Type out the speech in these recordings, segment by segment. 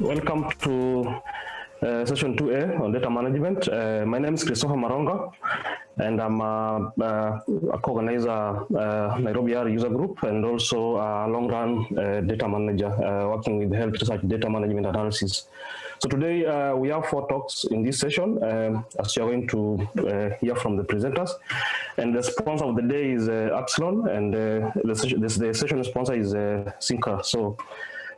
welcome to uh, session 2A on data management. Uh, my name is Christopher Maronga, and I'm a, a co-organizer uh, Nairobi R user group and also a long-run uh, data manager uh, working with health research data management analysis. So today uh, we have four talks in this session, um, as you're going to uh, hear from the presenters. And the sponsor of the day is uh, and uh, the, session, the, session sponsor is uh. So,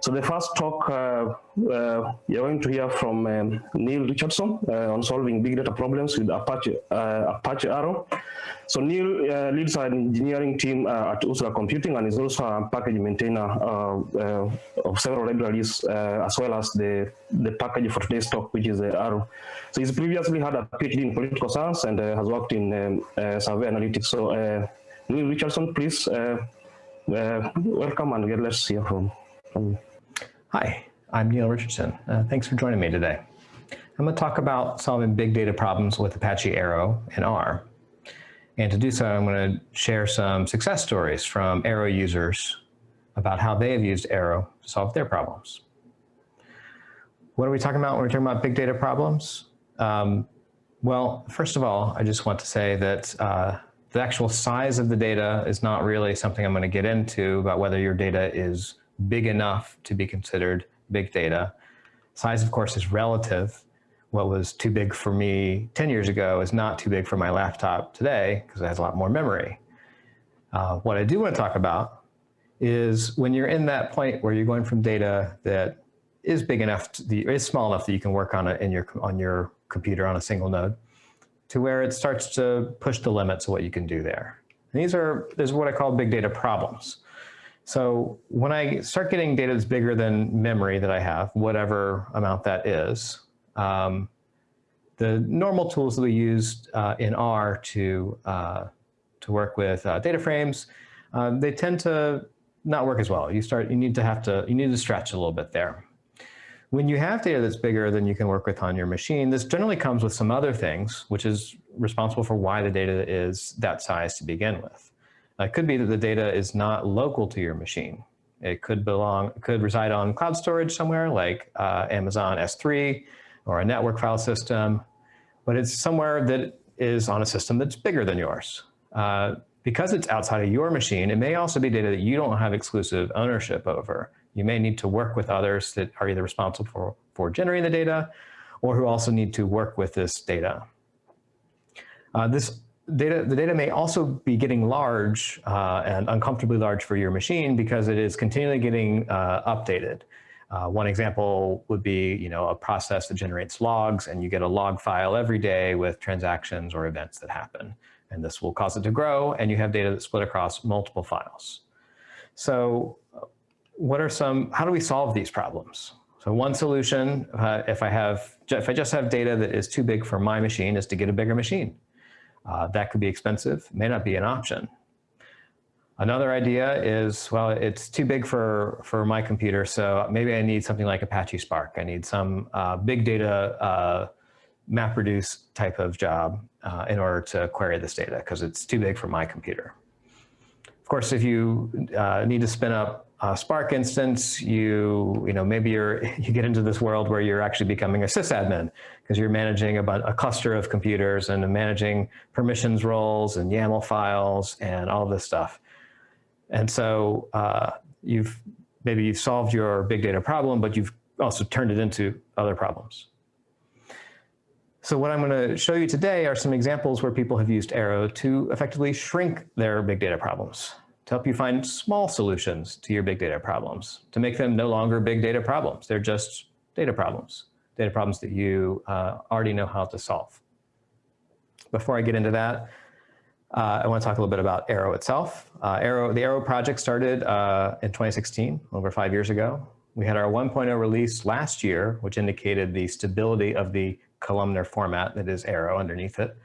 so the first talk uh, you're going to hear from um, Neal Richardson on solving big data problems with Apache, Apache Arrow. So Neal uh, leads an engineering team uh, at Ursa Computing and is also a package maintainer uh, uh of several libraries, uh, as well as the, the package for today's talk, which is Arrow. So he's previously had a PhD in political science and uh, has worked in um, survey analytics. So Neal Richardson, please welcome and let's hear from, from you. Hi, I'm Neal Richardson. thanks for joining me today. I'm going to talk about solving big data problems with Apache Arrow and R. And to do so, I'm going to share some success stories from Arrow users about how they have used Arrow to solve their problems. What are we talking about when we're talking about big data problems? Um, well, first of all, I just want to say that uh, the actual size of the data is not really something I'm going to get into about whether your data is big enough to be considered big data. Size, of course, is relative what was too big for me 10 years ago is not too big for my laptop today because it has a lot more memory. Uh, what I do want to talk about is when you're in that point where you're going from data that is big enough, to, the, is small enough that you can work on it in your, on your computer on a single node, to where it starts to push the limits of what you can do there. And these are, this is what I call big data problems. So when I start getting data that's bigger than memory that I have, whatever amount that is, um, the normal tools that we use uh, in R to, uh, to work with uh, data frames, um, they tend to not work as well. You start, you need to have to, you need to stretch a little bit there. When you have data that's bigger than you can work with on your machine, this generally comes with some other things, which is responsible for why the data is that size to begin with. It could be that the data is not local to your machine. It could belong, could reside on cloud storage somewhere like uh, Amazon S3, or a network file system, but it's somewhere that is on a system that's bigger than yours. Uh, because it's outside of your machine, it may also be data that you don't have exclusive ownership over. You may need to work with others that are either responsible for, for generating the data or who also need to work with this data. Uh, this data, the data may also be getting large uh, and uncomfortably large for your machine because it is continually getting uh, updated. Uh, one example would be, you know, a process that generates logs and you get a log file every day with transactions or events that happen. And this will cause it to grow and you have data that's split across multiple files. So what are some, how do we solve these problems? So one solution, uh, if I have, if I just have data that is too big for my machine is to get a bigger machine. Uh, that could be expensive, may not be an option. Another idea is, well, it's too big for, for my computer, so maybe I need something like Apache Spark. I need some uh, big data uh, MapReduce type of job uh, in order to query this data because it's too big for my computer. Of course, if you uh, need to spin up a Spark instance, you, you know, maybe you're, you get into this world where you're actually becoming a sysadmin because you're managing about a cluster of computers and managing permissions roles and YAML files and all this stuff. And so uh, you've maybe you've solved your big data problem, but you've also turned it into other problems. So what I'm going to show you today are some examples where people have used Arrow to effectively shrink their big data problems, to help you find small solutions to your big data problems, to make them no longer big data problems. They're just data problems, data problems that you uh, already know how to solve. Before I get into that, uh, I want to talk a little bit about Arrow itself. Uh, Arrow, the Arrow project started uh, in 2016, over five years ago. We had our 1.0 release last year, which indicated the stability of the columnar format that is Arrow underneath it.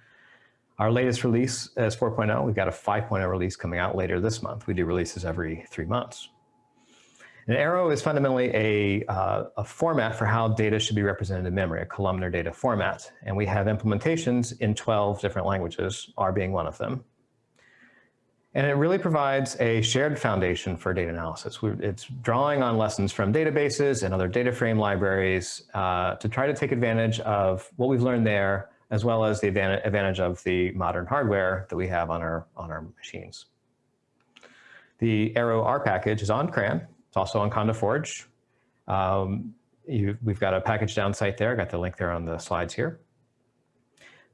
Our latest release is 4.0. We've got a 5.0 release coming out later this month. We do releases every three months. An arrow is fundamentally a, uh, a, format for how data should be represented in memory, a columnar data format. And we have implementations in 12 different languages, R being one of them. And it really provides a shared foundation for data analysis. It's drawing on lessons from databases and other data frame libraries uh, to try to take advantage of what we've learned there, as well as the advantage of the modern hardware that we have on our, on our machines. The Arrow R package is on CRAN. It's also on Conda Forge. Um, we've got a package down site there. I got the link there on the slides here.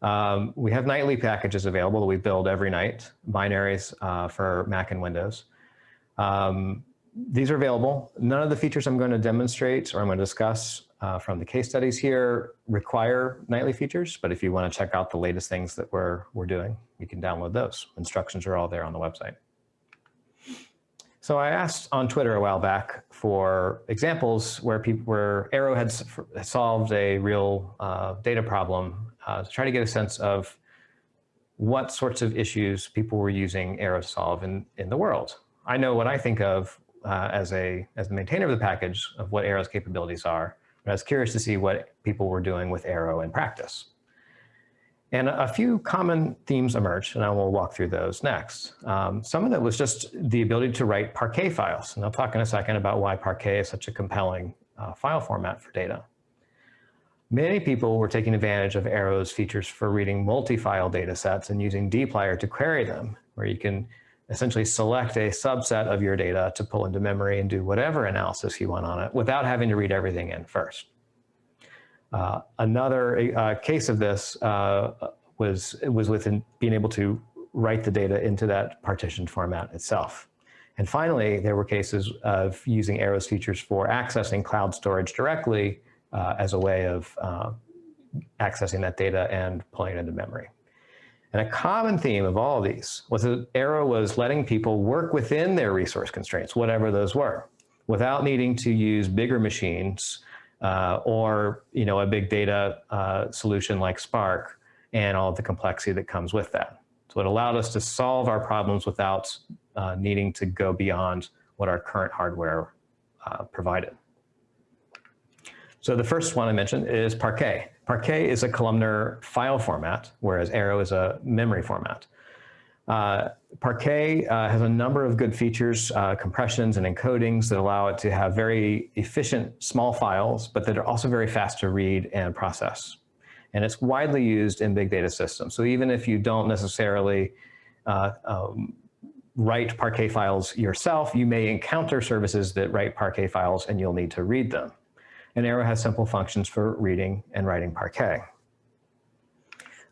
Um, we have nightly packages available that we build every night, binaries uh, for Mac and Windows. Um, these are available. None of the features I'm going to demonstrate or I'm going to discuss uh, from the case studies here require nightly features, but if you want to check out the latest things that we're, we're doing, you can download those. Instructions are all there on the website. So I asked on Twitter a while back for examples where people, where Arrow had solved a real uh, data problem uh, to try to get a sense of what sorts of issues people were using Arrow to solve in, in the world. I know what I think of uh, as, a, as the maintainer of the package of what Arrow's capabilities are, I was curious to see what people were doing with Arrow in practice. And a few common themes emerged, and I will walk through those next. Um, some of that was just the ability to write Parquet files, and I'll talk in a second about why Parquet is such a compelling uh, file format for data. Many people were taking advantage of Arrow's features for reading multi-file data sets and using dplyr to query them, where you can essentially select a subset of your data to pull into memory and do whatever analysis you want on it without having to read everything in first. Uh, another uh, case of this uh, was, was with being able to write the data into that partitioned format itself. And finally, there were cases of using Arrow's features for accessing cloud storage directly uh, as a way of uh, accessing that data and pulling it into memory. And a common theme of all of these was that Arrow was letting people work within their resource constraints, whatever those were, without needing to use bigger machines uh, or you know, a big data uh, solution like Spark and all the complexity that comes with that. So it allowed us to solve our problems without uh, needing to go beyond what our current hardware uh, provided. So the first one I mentioned is Parquet. Parquet is a columnar file format, whereas Arrow is a memory format. Uh, Parquet uh, has a number of good features, uh, compressions and encodings that allow it to have very efficient small files, but that are also very fast to read and process. And it's widely used in big data systems. So even if you don't necessarily uh, um, write Parquet files yourself, you may encounter services that write Parquet files and you'll need to read them. And Arrow has simple functions for reading and writing Parquet.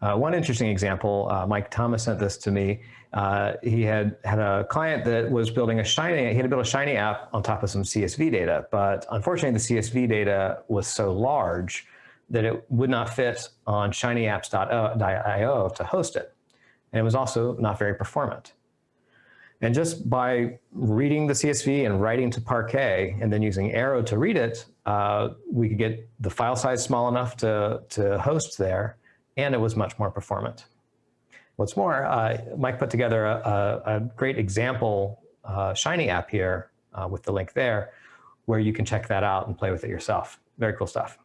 Uh, one interesting example, uh, Mike Thomas sent this to me. Uh, he had had a client that was building a Shiny, he had to build a Shiny app on top of some CSV data, but unfortunately the CSV data was so large that it would not fit on shinyapps.io to host it. And it was also not very performant. And just by reading the CSV and writing to Parquet and then using Arrow to read it, uh, we could get the file size small enough to, to host there and it was much more performant. What's more, uh, Mike put together a, a, a great example uh, Shiny app here uh, with the link there, where you can check that out and play with it yourself. Very cool stuff.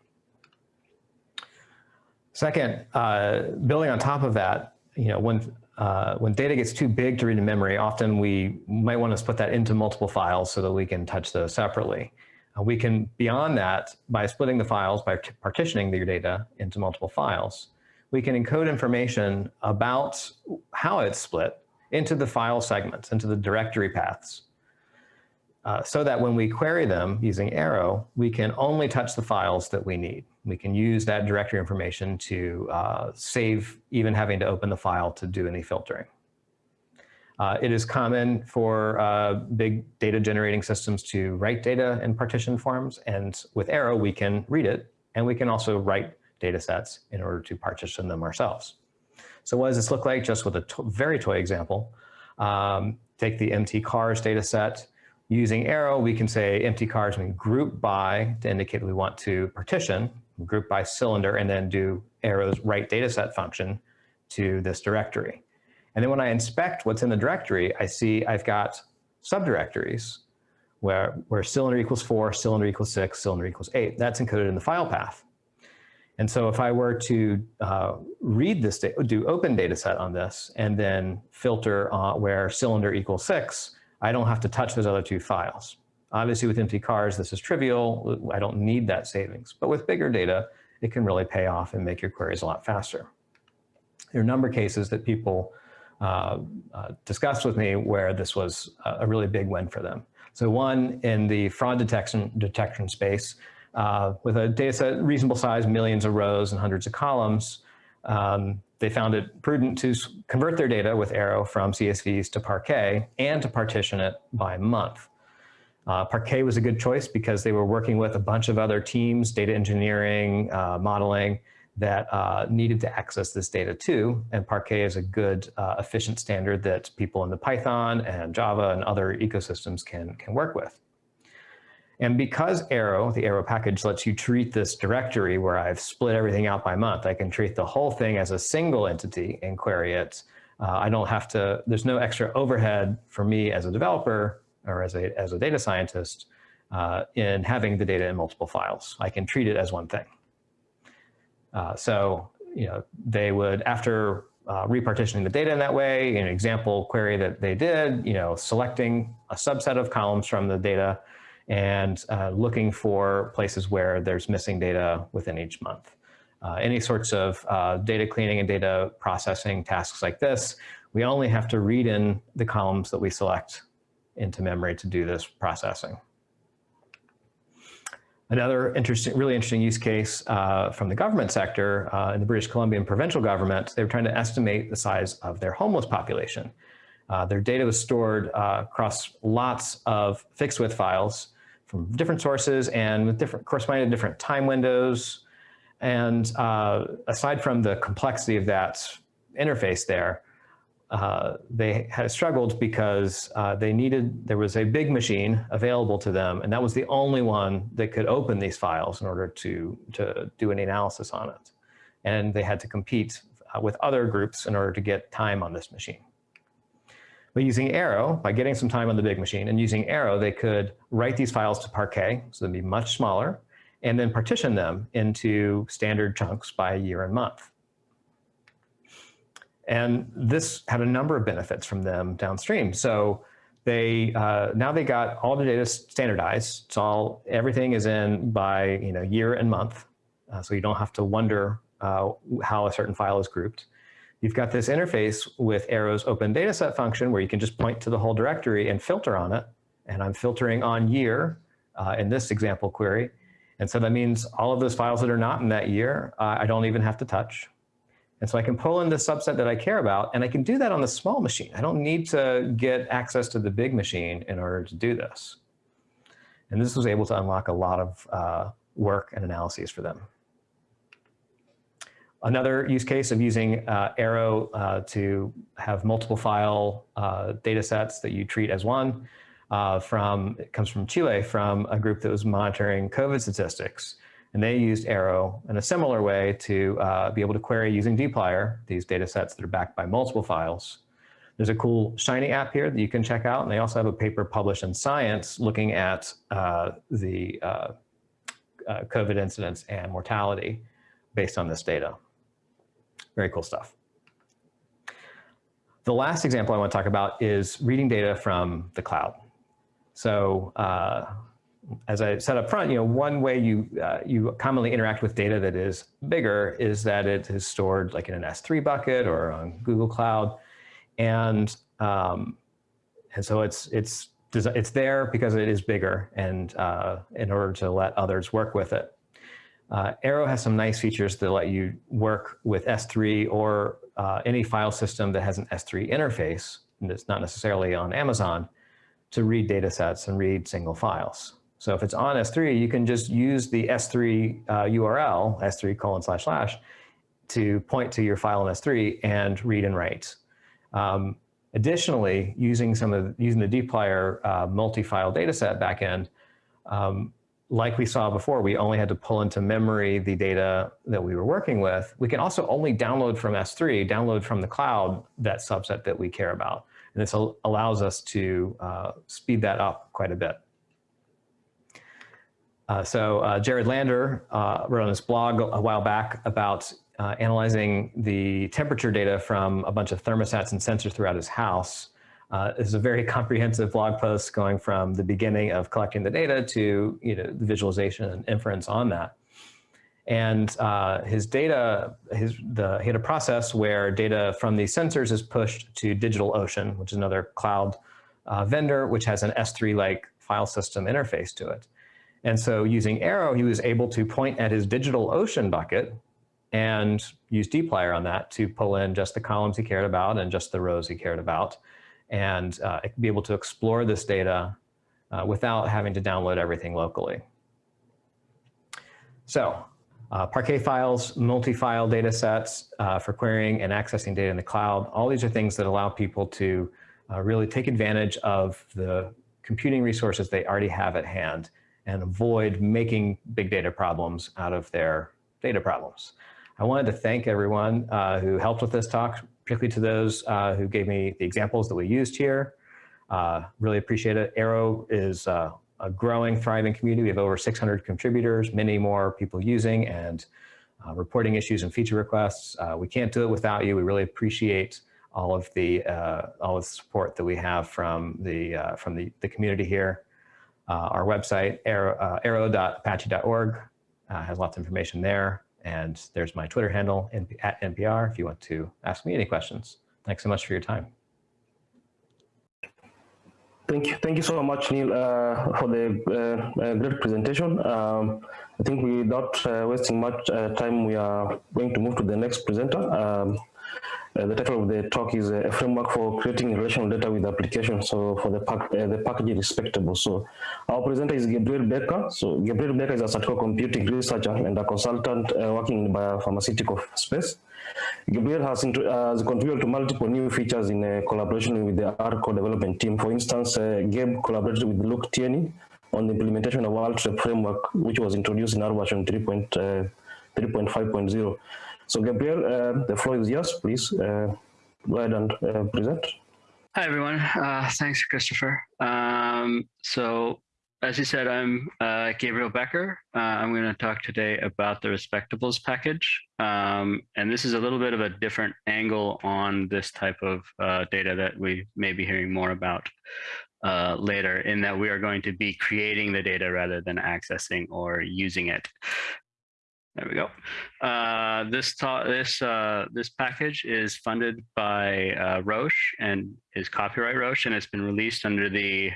Second, uh, building on top of that, you know, when uh, when data gets too big to read in memory, often we might want to split that into multiple files so that we can touch those separately. Uh, we can, beyond that, by splitting the files, by partitioning your data into multiple files, we can encode information about how it's split into the file segments, into the directory paths, uh, so that when we query them using Arrow, we can only touch the files that we need. We can use that directory information to uh, save even having to open the file to do any filtering. Uh, it is common for uh, big data generating systems to write data in partition forms, and with Arrow, we can read it, and we can also write data sets in order to partition them ourselves. So what does this look like? Just with a to very toy example, um, take the mtcars data set. Using arrow, we can say mtcars and group by to indicate we want to partition, group by cylinder, and then do arrow's write data set function to this directory. And then when I inspect what's in the directory, I see I've got subdirectories where, where cylinder equals four, cylinder equals six, cylinder equals eight. That's encoded in the file path. And so if I were to uh, read this, do open data set on this and then filter uh, where cylinder equals six, I don't have to touch those other two files. Obviously with mtcars, this is trivial. I don't need that savings, but with bigger data, it can really pay off and make your queries a lot faster. There are a number of cases that people uh, uh, discussed with me where this was a really big win for them. So one in the fraud detection, detection space, uh, with a data set reasonable size, millions of rows and hundreds of columns, um, they found it prudent to convert their data with Arrow from CSVs to Parquet and to partition it by month. Uh, Parquet was a good choice because they were working with a bunch of other teams, data engineering, uh, modeling, that uh, needed to access this data too. And Parquet is a good, uh, efficient standard that people in the Python and Java and other ecosystems can, can work with. And because Arrow, the Arrow package, lets you treat this directory where I've split everything out by month, I can treat the whole thing as a single entity and query it. Uh, I don't have to, there's no extra overhead for me as a developer or as a, as a data scientist uh, in having the data in multiple files. I can treat it as one thing. Uh, so, you know, they would, after uh, repartitioning the data in that way, an example query that they did, you know, selecting a subset of columns from the data, and uh, looking for places where there's missing data within each month. Uh, any sorts of uh, data cleaning and data processing tasks like this, we only have to read in the columns that we select into memory to do this processing. Another interesting, really interesting use case uh, from the government sector uh, in the British Columbian provincial government, they were trying to estimate the size of their homeless population. Uh, their data was stored uh, across lots of fixed width files from different sources and with different corresponding to different time windows. And uh, aside from the complexity of that interface there, uh, they had struggled because uh, they needed, there was a big machine available to them, and that was the only one that could open these files in order to, to do any analysis on it. And they had to compete uh, with other groups in order to get time on this machine. But using Arrow, by getting some time on the big machine and using Arrow, they could write these files to Parquet, so they'd be much smaller, and then partition them into standard chunks by year and month. And this had a number of benefits from them downstream. So they uh, now they got all the data standardized. It's all everything is in by you know year and month, uh, so you don't have to wonder uh, how a certain file is grouped. You've got this interface with Arrow's open dataset function where you can just point to the whole directory and filter on it. And I'm filtering on year uh, in this example query. And so that means all of those files that are not in that year, uh, I don't even have to touch. And so I can pull in the subset that I care about, and I can do that on the small machine. I don't need to get access to the big machine in order to do this. And this was able to unlock a lot of uh, work and analyses for them. Another use case of using uh, Arrow uh, to have multiple file uh, data sets that you treat as one uh, from, it comes from Chile, from a group that was monitoring COVID statistics. And they used Arrow in a similar way to uh, be able to query using dplyr, these data sets that are backed by multiple files. There's a cool Shiny app here that you can check out. And they also have a paper published in Science looking at uh, the COVID incidence and mortality based on this data. Very cool stuff. The last example I want to talk about is reading data from the cloud. So uh, as I said up front, you know, one way you, uh, you commonly interact with data that is bigger is that it is stored like in an S3 bucket or on Google Cloud. And, um, and so it's, it's, it's there because it is bigger and uh, in order to let others work with it. Uh, Arrow has some nice features that let you work with S3 or uh, any file system that has an S3 interface, and it's not necessarily on Amazon, to read data sets and read single files. So if it's on S3, you can just use the S3 uh, URL, S3 colon slash slash, to point to your file in S3 and read and write. Um, additionally, using some of using the dplyr uh, multi-file dataset backend, um, like we saw before, we only had to pull into memory the data that we were working with. We can also only download from S3, download from the cloud, that subset that we care about. And this allows us to uh, speed that up quite a bit. Uh, so uh, Jared Lander uh, wrote on his blog a while back about uh, analyzing the temperature data from a bunch of thermostats and sensors throughout his house. Uh, is a very comprehensive blog post going from the beginning of collecting the data to you know, the visualization and inference on that. And uh, his data, his, the, he had a process where data from the sensors is pushed to DigitalOcean, which is another cloud uh, vendor, which has an S3-like file system interface to it. And so using Arrow, he was able to point at his DigitalOcean bucket and use dplyr on that to pull in just the columns he cared about and just the rows he cared about and uh, be able to explore this data uh, without having to download everything locally. So uh, Parquet files, multi-file data sets uh, for querying and accessing data in the cloud. All these are things that allow people to uh, really take advantage of the computing resources they already have at hand and avoid making big data problems out of their data problems. I wanted to thank everyone uh, who helped with this talk, particularly to those uh, who gave me the examples that we used here. Uh, really appreciate it. Arrow is uh, a growing, thriving community. We have over 600 contributors, many more people using and uh, reporting issues and feature requests. Uh, we can't do it without you. We really appreciate all of the all of the support that we have from the from the, the community here. Our website, arrow, arrow.apache.org, has lots of information there. And there's my Twitter handle at NPR if you want to ask me any questions. Thanks so much for your time. Thank you. Thank you so much, Neal, uh, for the uh, uh, great presentation. Um, I think without uh, wasting much uh, time, we are going to move to the next presenter. Um, uh, the title of the talk is uh, a framework for creating relational data with applications. So for the pack, uh, the package respectable. So our presenter is Gabriel Becker. So Gabriel Becker is a statistical computing researcher and a consultant uh, working in the biopharmaceutical space. Gabriel has, has, contributed to multiple new features in uh, collaboration with the R core development team. For instance, uh, Gabe collaborated with Luke Tierney on the implementation of ALTREP framework, which was introduced in our version 3.5.0. So Gabriel, uh, the floor is yours. Please uh, go ahead and uh, present. Hi, everyone. Uh, thanks, Christopher. Um, so as you said, I'm uh, Gabriel Becker. Uh, I'm going to talk today about the Respectables package. Um, and this is a little bit of a different angle on this type of data that we may be hearing more about uh, later in that we are going to be creating the data rather than accessing or using it. There we go. Uh, this this uh, this package is funded by uh, Roche and is copyright Roche, and it's been released under the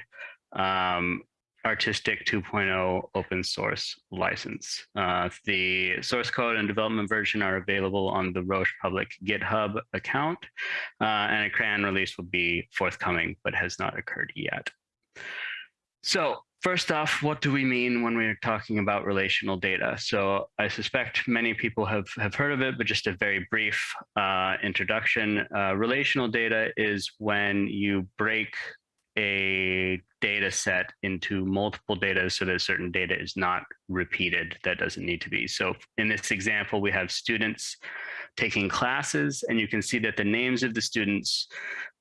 um, Artistic 2.0 open source license. Uh, the source code and development version are available on the Roche public GitHub account, uh, and a CRAN release will be forthcoming, but has not occurred yet. So First off, what do we mean when we're talking about relational data? So I suspect many people have, have heard of it, but just a very brief uh, introduction. Uh, relational data is when you break a data set into multiple data so that certain data is not repeated that doesn't need to be. So in this example, we have students taking classes and you can see that the names of the students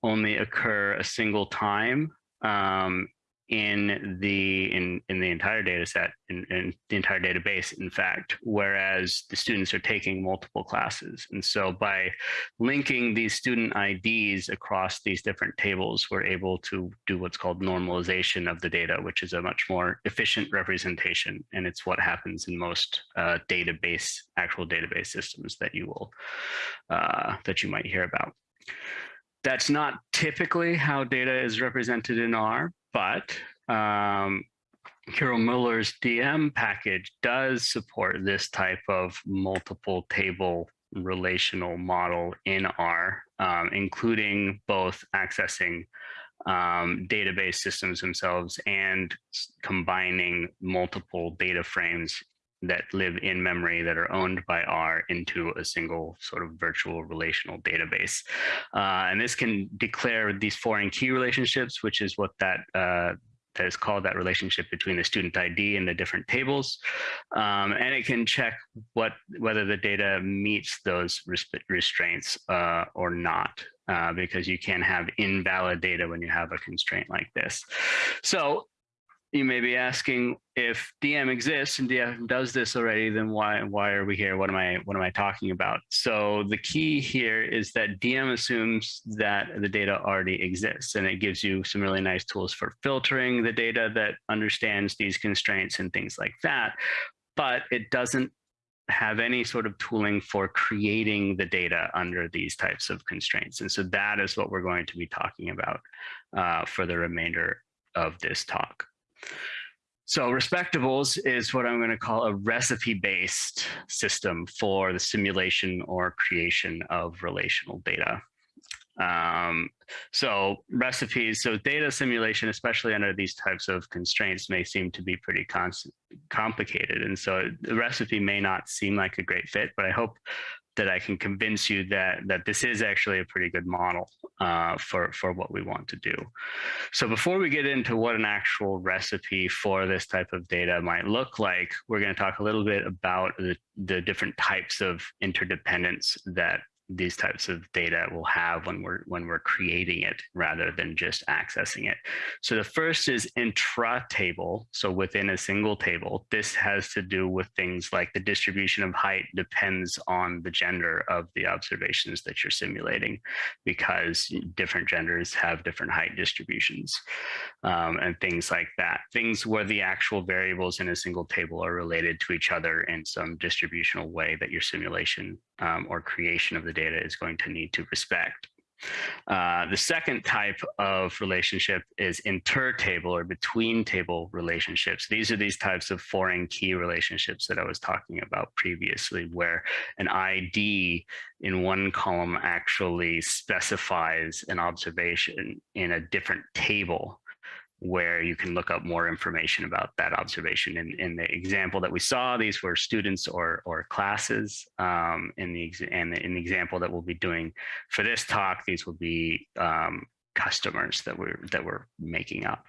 only occur a single time um, in the in in the entire data set in, in, the entire database in fact whereas the students are taking multiple classes. And so by linking these student IDs across these different tables we're able to do what's called normalization of the data which is a much more efficient representation. And it's what happens in most uh, database actual database systems that you will uh, that you might hear about. That's not typically how data is represented in R, but um, Kirill Müller's DM package does support this type of multiple table relational model in R, um, including both accessing um, database systems themselves and combining multiple data frames that live in memory that are owned by R into a single sort of virtual relational database. Uh, and this can declare these foreign key relationships, which is what that uh, that is called that relationship between the student ID and the different tables. Um, and it can check what whether the data meets those restraints uh, or not, uh, because you can have invalid data when you have a constraint like this. So you may be asking if DM exists and DM does this already, then why why are we here? What am I what am I talking about? So the key here is that DM assumes that the data already exists, and it gives you some really nice tools for filtering the data that understands these constraints and things like that. But it doesn't have any sort of tooling for creating the data under these types of constraints. And so that is what we're going to be talking about uh, for the remainder of this talk. So respectables is what I'm going to call a recipe-based system for the simulation or creation of relational data. Um, so recipes, so data simulation, especially under these types of constraints, may seem to be pretty complicated. And so the recipe may not seem like a great fit, but I hope that I can convince you that that this is actually a pretty good model uh, for for what we want to do. So before we get into what an actual recipe for this type of data might look like, we're going to talk a little bit about the, the different types of interdependence that these types of data will have when we're when we're creating it rather than just accessing it. So the first is intra-table, so within a single table. This has to do with things like the distribution of height depends on the gender of the observations that you're simulating because different genders have different height distributions um, and things like that. Things where the actual variables in a single table are related to each other in some distributional way that your simulation um, or creation of the data is going to need to respect. Uh, the second type of relationship is inter-table or between table relationships. These are these types of foreign key relationships that I was talking about previously, where an ID in one column actually specifies an observation in a different table where you can look up more information about that observation. In, in the example that we saw, these were students or, or classes. Um, in, the, and in the example that we'll be doing for this talk, these will be um, customers that we're, that we're making up.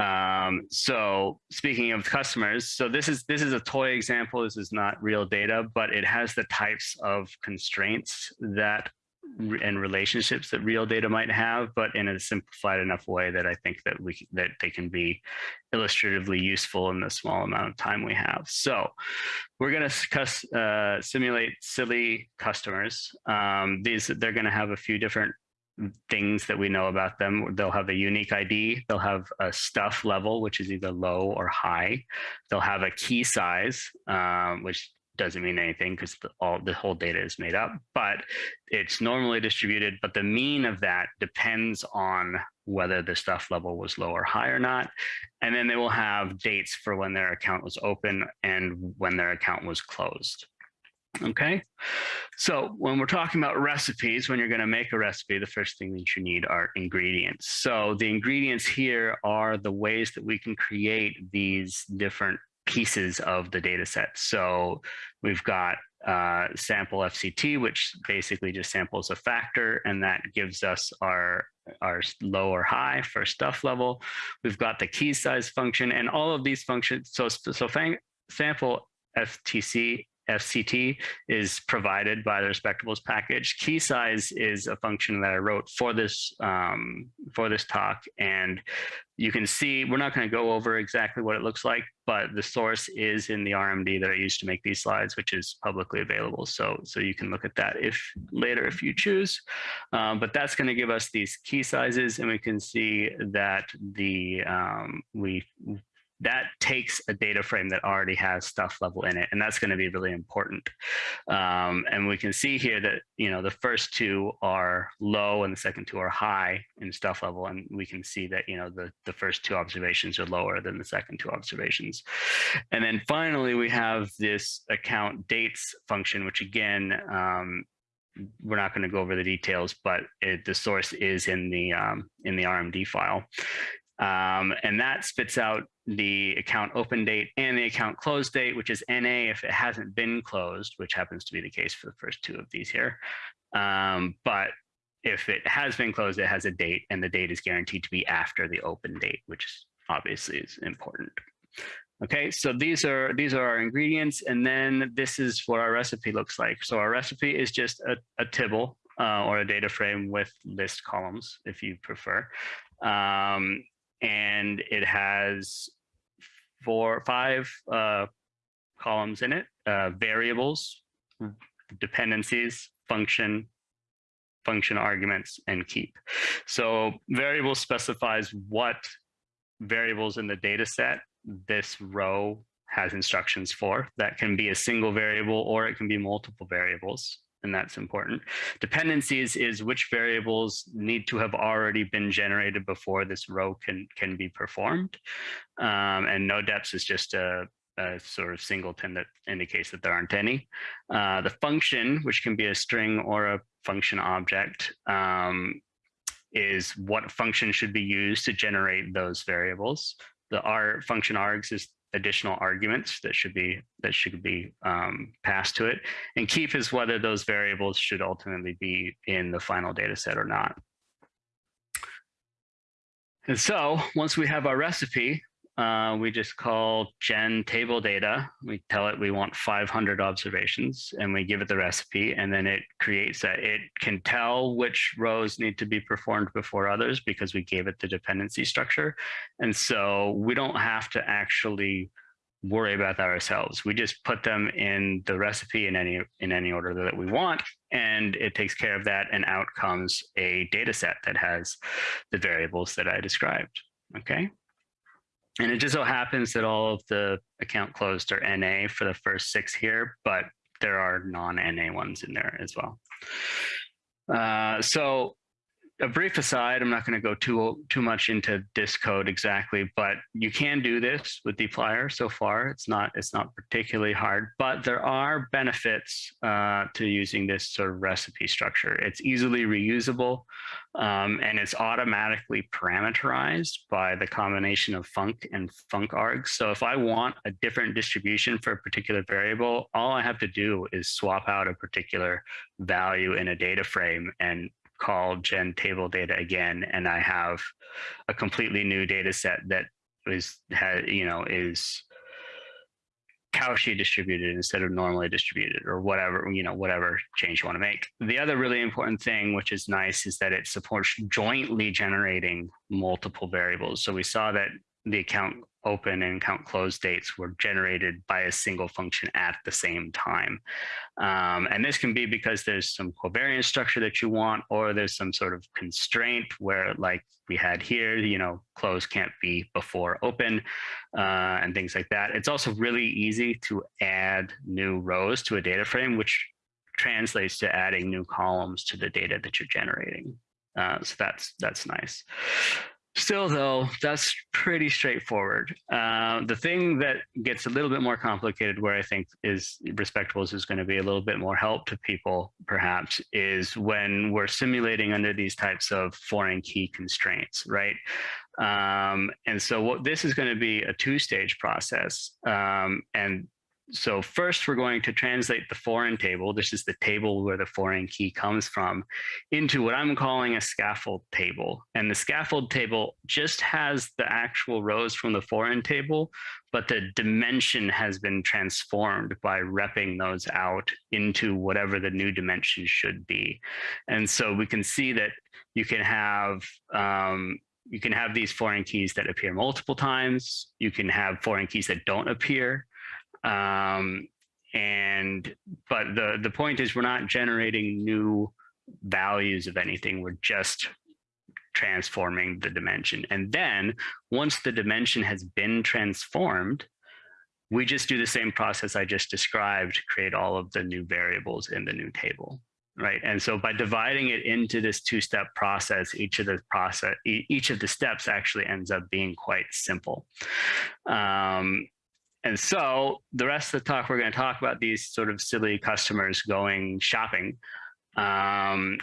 Um, so speaking of customers, so this is this is a toy example. This is not real data, but it has the types of constraints that and relationships that real data might have, but in a simplified enough way that I think that we that they can be illustratively useful in the small amount of time we have. So we're going to uh, simulate silly customers. Um, these they're going to have a few different things that we know about them. They'll have a unique ID. They'll have a stuff level, which is either low or high. They'll have a key size, um, which doesn't mean anything because all the whole data is made up, but it's normally distributed. But the mean of that depends on whether the stuff level was low or high or not. And then they will have dates for when their account was open and when their account was closed. Okay, so when we're talking about recipes, when you're going to make a recipe, the first thing that you need are ingredients. So the ingredients here are the ways that we can create these different pieces of the data set. So we've got uh, sample FCT, which basically just samples a factor, and that gives us our our low or high for stuff level. We've got the key size function, and all of these functions. So so sample FTC FCT is provided by the respectables package. Key size is a function that I wrote for this um, for this talk, and you can see we're not going to go over exactly what it looks like, but the source is in the RMD that I used to make these slides, which is publicly available. So so you can look at that if later if you choose. Um, but that's going to give us these key sizes, and we can see that the um, we that takes a data frame that already has stuff level in it, and that's going to be really important. Um, and we can see here that you know the first two are low and the second two are high in stuff level, and we can see that you know the the first two observations are lower than the second two observations. And then finally, we have this account dates function, which again um, we're not going to go over the details, but it, the source is in the um, in the RMD file. Um, and that spits out the account open date and the account close date, which is NA if it hasn't been closed, which happens to be the case for the first two of these here. Um, but if it has been closed, it has a date and the date is guaranteed to be after the open date, which obviously is important. Okay, so these are these are our ingredients, and then this is what our recipe looks like. So our recipe is just a, a tibble uh, or a data frame with list columns, if you prefer. Um, and it has four, five uh, columns in it, uh, variables, dependencies, function, function arguments, and keep. So variable specifies what variables in the data set this row has instructions for. That can be a single variable or it can be multiple variables and that's important. Dependencies is which variables need to have already been generated before this row can, can be performed. Um, and no depths is just a, a, sort of singleton that indicates that there aren't any. Uh, the function, which can be a string or a function object, um, is what function should be used to generate those variables. The R function args is additional arguments that should be that should be um, passed to it. And keep is whether those variables should ultimately be in the final data set or not. And so once we have our recipe, uh, we just call gen table data. We tell it we want 500 observations and we give it the recipe and then it creates that. It can tell which rows need to be performed before others because we gave it the dependency structure. And so we don't have to actually worry about that ourselves. We just put them in the recipe in any in any order that we want, and it takes care of that, and out comes a data set that has the variables that I described. Okay. And it just so happens that all of the account closed are NA for the first six here, but there are non-NA ones in there as well. Uh, so a brief aside, I'm not going to go too too much into this code exactly, but you can do this with dplyr so far. It's not it's not particularly hard, but there are benefits uh, to using this sort of recipe structure. It's easily reusable, um, and it's automatically parameterized by the combination of func and func args. So if I want a different distribution for a particular variable, all I have to do is swap out a particular value in a data frame and call gen table data again, and I have a completely new data set that is has you know is Cauchy distributed instead of normally distributed or whatever, you know, whatever change you want to make. The other really important thing, which is nice, is that it supports jointly generating multiple variables. So we saw that the account open and account close dates were generated by a single function at the same time. Um, and this can be because there's some covariance structure that you want, or there's some sort of constraint where like we had here, you know, close can't be before open uh, and things like that. It's also really easy to add new rows to a data frame, which translates to adding new columns to the data that you're generating. Uh, so that's that's nice. Still, though, that's pretty straightforward. Uh, the thing that gets a little bit more complicated, where I think is respectables is going to be a little bit more help to people, perhaps, is when we're simulating under these types of foreign key constraints, right? Um, and so, what this is going to be a two-stage process, um, and so first we're going to translate the foreign table, this is the table where the foreign key comes from, into what I'm calling a scaffold table. And the scaffold table just has the actual rows from the foreign table, but the dimension has been transformed by repping those out into whatever the new dimension should be. And so we can see that you can have um, you can have these foreign keys that appear multiple times. You can have foreign keys that don't appear. Um, and but the the point is we're not generating new values of anything. We're just transforming the dimension. And then once the dimension has been transformed, we just do the same process I just described, to create all of the new variables in the new table, right? And so by dividing it into this two-step process, each of the process, each of the steps actually ends up being quite simple. Um, and so the rest of the talk, we're going to talk about these sort of silly customers going shopping. Um,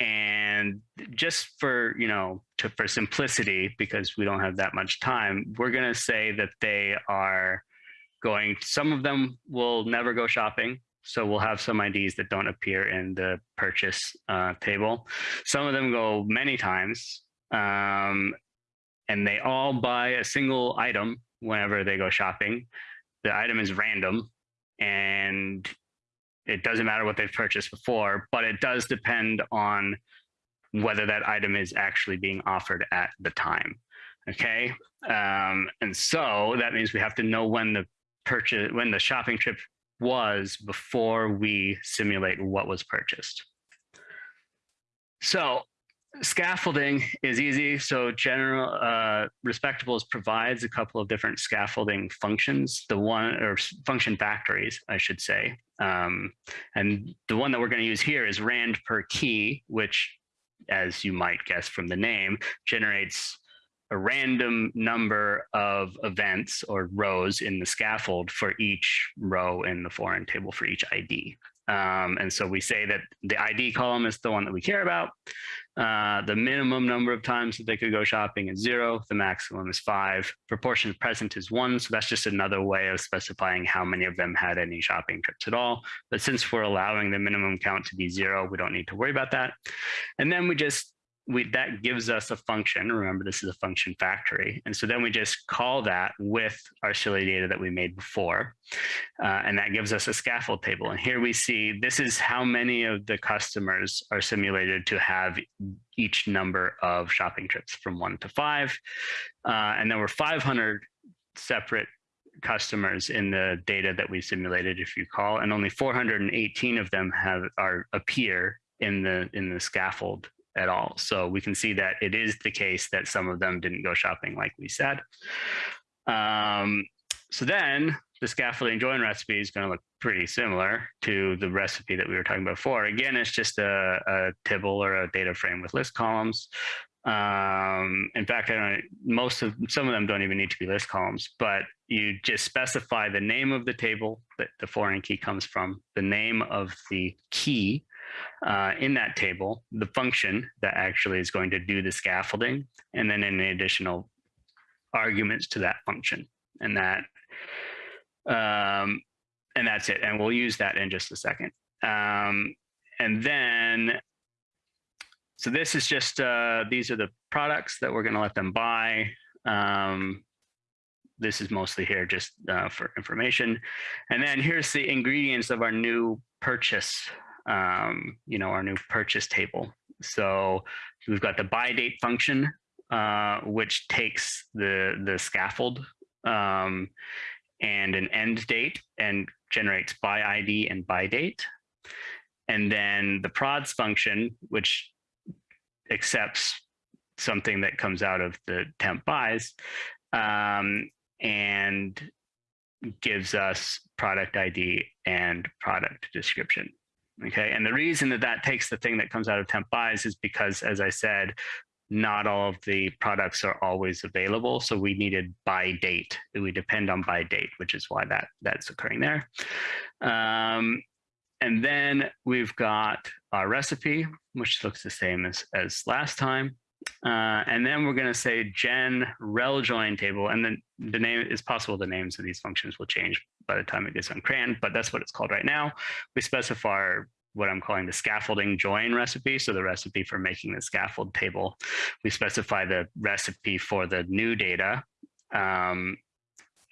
and just for, you know, to, for simplicity, because we don't have that much time, we're going to say that they are going, some of them will never go shopping. So we'll have some IDs that don't appear in the purchase uh, table. Some of them go many times, um, and they all buy a single item whenever they go shopping. The item is random and it doesn't matter what they've purchased before, but it does depend on whether that item is actually being offered at the time. Okay. Um, and so that means we have to know when the purchase, when the shopping trip was before we simulate what was purchased. So scaffolding is easy. So general uh, respectables provides a couple of different scaffolding functions. The one or function factories, I should say. Um, and the one that we're going to use here is rand per key, which, as you might guess from the name, generates a random number of events or rows in the scaffold for each row in the foreign table for each ID. Um, and so we say that the ID column is the one that we care about. Uh, the minimum number of times that they could go shopping is zero. The maximum is five. Proportion present is one. So that's just another way of specifying how many of them had any shopping trips at all. But since we're allowing the minimum count to be zero, we don't need to worry about that. And then we just we, that gives us a function. Remember, this is a function factory. And so then we just call that with our silly data that we made before. Uh, and that gives us a scaffold table. And here we see this is how many of the customers are simulated to have each number of shopping trips from one to five. Uh, and there were 500 separate customers in the data that we simulated, if you call, and only 418 of them have are appear in the in the scaffold at all. So we can see that it is the case that some of them didn't go shopping like we said. Um, so then the scaffolding join recipe is going to look pretty similar to the recipe that we were talking about before. Again, it's just a, a or a data frame with list columns. Um, in fact, I don't, most of some of them don't even need to be list columns, but you just specify the name of the table that the foreign key comes from, the name of the key uh, in that table, the function that actually is going to do the scaffolding, and then any additional arguments to that function. And that, um, and that's it. And we'll use that in just a second. Um, and then, so this is just, uh, these are the products that we're going to let them buy. Um, this is mostly here just uh, for information. And then here's the ingredients of our new purchase um, you know, our new purchase table. So we've got the by date function, uh, which takes the, the scaffold um, and an end date and generates by ID and by date. And then the prods function, which accepts something that comes out of the temp buys um, and gives us product ID and product description. Okay, and the reason that that takes the thing that comes out of temp buys is because, as I said, not all of the products are always available. So we needed by date. We depend on by date, which is why that that's occurring there. Um, and then we've got our recipe, which looks the same as, as last time. Uh, and then we're going to say gen rel join table. And then the name is possible the names of these functions will change by the time it gets on CRAN, but that's what it's called right now. We specify what I'm calling the scaffolding join recipe. So the recipe for making the scaffold table. We specify the recipe for the new data. Um,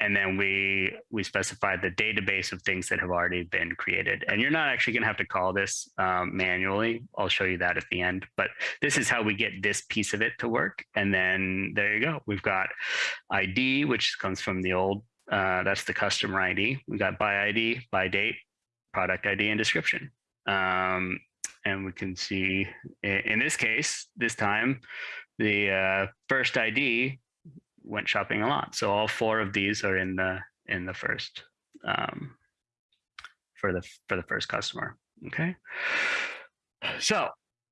and then we we specify the database of things that have already been created. And you're not actually going to have to call this um, manually. I'll show you that at the end. But this is how we get this piece of it to work. And then there you go. We've got ID, which comes from the old uh, that's the customer ID. We got by ID, by date, product ID, and description. Um, and we can see in this case, this time, the uh, first ID went shopping a lot. So all four of these are in the in the first um, for the for the first customer. Okay. So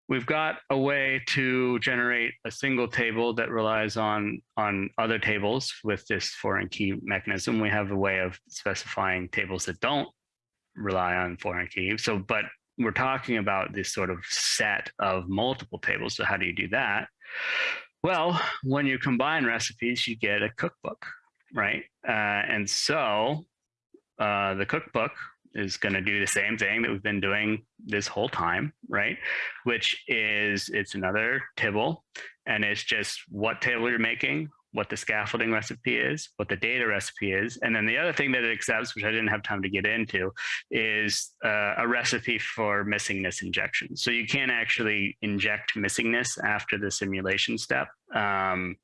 we've got a way to generate a single table that relies on on other tables with this foreign key mechanism. We have a way of specifying tables that don't rely on foreign key. So, but we're talking about this sort of set of multiple tables. So how do you do that? Well, when you combine recipes, you get a cookbook, right? Uh, and so uh, the cookbook is going to do the same thing that we've been doing this whole time, right? Which is it's another tibble and it's just what table you're making, what the scaffolding recipe is, what the data recipe is, and then the other thing that it accepts, which I didn't have time to get into, is uh, a recipe for missingness injection. So you can actually inject missingness after the simulation step um,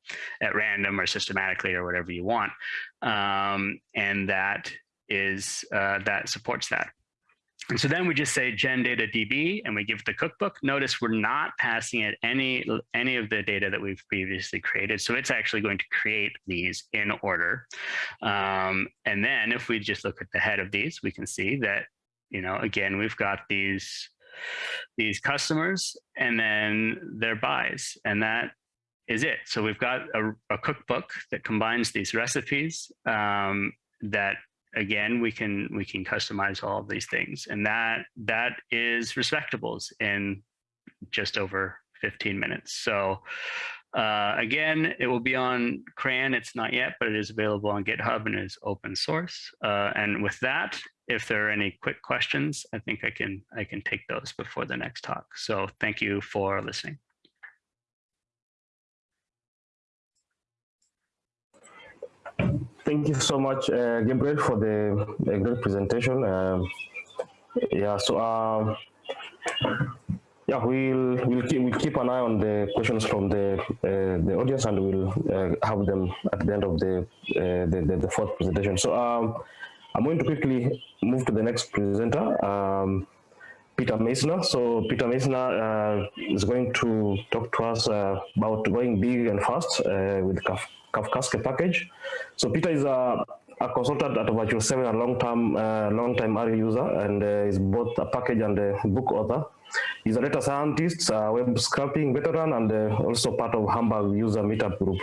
at random or systematically or whatever you want, um, and that is uh, that supports that. And so then we just say gen data DB and we give the cookbook. Notice we're not passing it any, any of the data that we've previously created. So it's actually going to create these in order. Um, and then if we just look at the head of these, we can see that, you know, again, we've got these, these customers and then their buys. And that is it. So we've got a, a cookbook that combines these recipes um, that again we can we can customize all of these things. And that that is respectables in just over 15 minutes. So uh, again it will be on cran. It's not yet but it is available on github and is open source. Uh, and with that if there are any quick questions i think i can i can take those before the next talk. So thank you for listening Thank you so much, uh, Gabriel, for the, great presentation. Um, yeah, so um, yeah, we'll we'll keep, we'll keep an eye on the questions from the uh, the audience, and we'll uh, have them at the end of the, uh, the, the, the fourth presentation. So um, I'm going to quickly move to the next presenter. Um, Peter Meissner. So Peter Meissner uh, is going to talk to us uh, about going big and fast uh, with Kaf Kafkaesque package. So Peter is a, a consultant at Virtual 7, a long-term uh, long-time R user, and uh, is both a package and a book author. He's a data scientist, a web scraping veteran, and uh, also part of Hamburg user meetup group.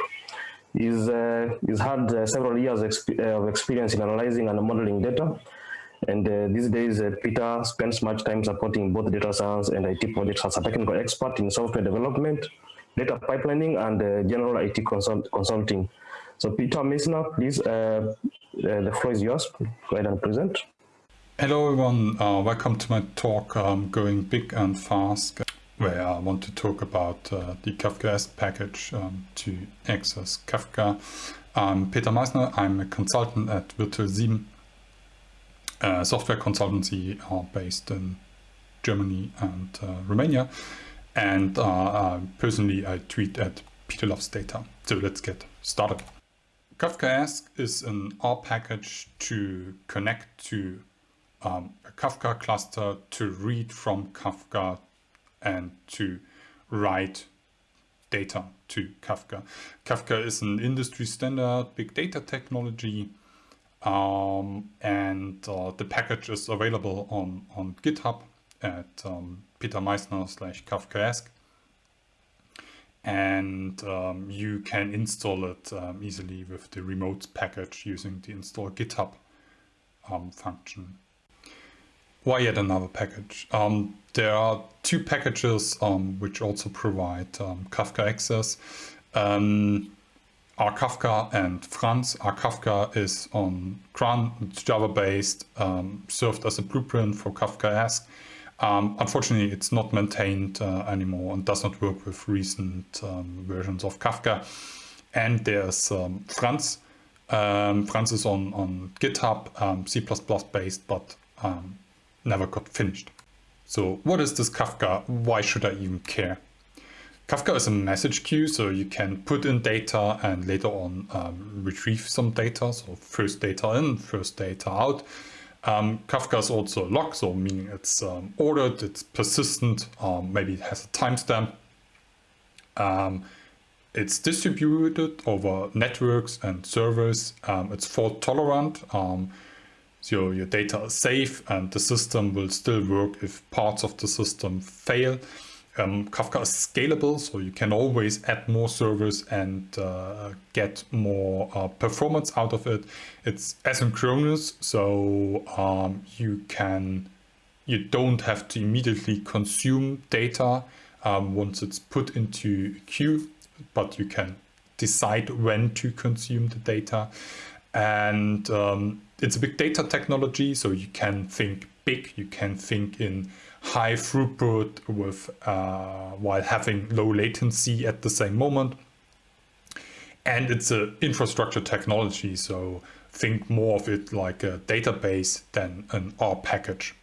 He's, uh, he's had uh, several years exp uh, of experience in analyzing and modeling data. And these days, Peter spends much time supporting both data science and IT projects as a technical expert in software development, data pipelining, and uh, general IT consult consulting. So Peter Meissner, please, uh, uh, the floor is yours. Go ahead and present. Hello everyone, uh, welcome to my talk um, Going Big and Fast, where I want to talk about uh, the Kafkaesque package um, to access Kafka. I'm Peter Meissner, I'm a consultant at Virtual 7, a software consultancy based in Germany and Romania. And uh, personally, I tweet at Peter Loves Data. So let's get started. Kafkaesque is an R package to connect to um, a Kafka cluster to read from Kafka and to write data to Kafka. Kafka is an industry standard big data technology um, and uh, the package is available on, on GitHub at um, Peter Meissner slash Kafkaesque and um, you can install it um, easily with the remote package using the install GitHub um, function. Why yet another package? Um, there are two packages um, which also provide um, Kafka access. rKafka and Franz. rKafka is on CRAN, it's Java based, served as a blueprint for Kafkaesque. Um, unfortunately, it's not maintained uh, anymore and does not work with recent um, versions of Kafka. And there's um, Franz. Um, Franz is on, on GitHub, um, C++ based, but um, never got finished. So what is this Kafka? Why should I even care? Kafka is a message queue, so you can put in data and later on retrieve some data. So first data in, first data out. Um, Kafka is also a log, so meaning it's um, ordered, it's persistent, um, maybe it has a timestamp. Um, it's distributed over networks and servers. Um, it's fault tolerant, um, so your data is safe and the system will still work if parts of the system fail. Um, Kafka is scalable, so you can always add more servers and uh, get more uh, performance out of it. It's asynchronous, so um, you can you don't have to immediately consume data um, once it's put into queue, but you can decide when to consume the data. And um, it's a big data technology, so you can think big, you can think in high throughput with uh, while having low latency at the same moment. and it's an infrastructure technology. So think more of it like a database than an R package.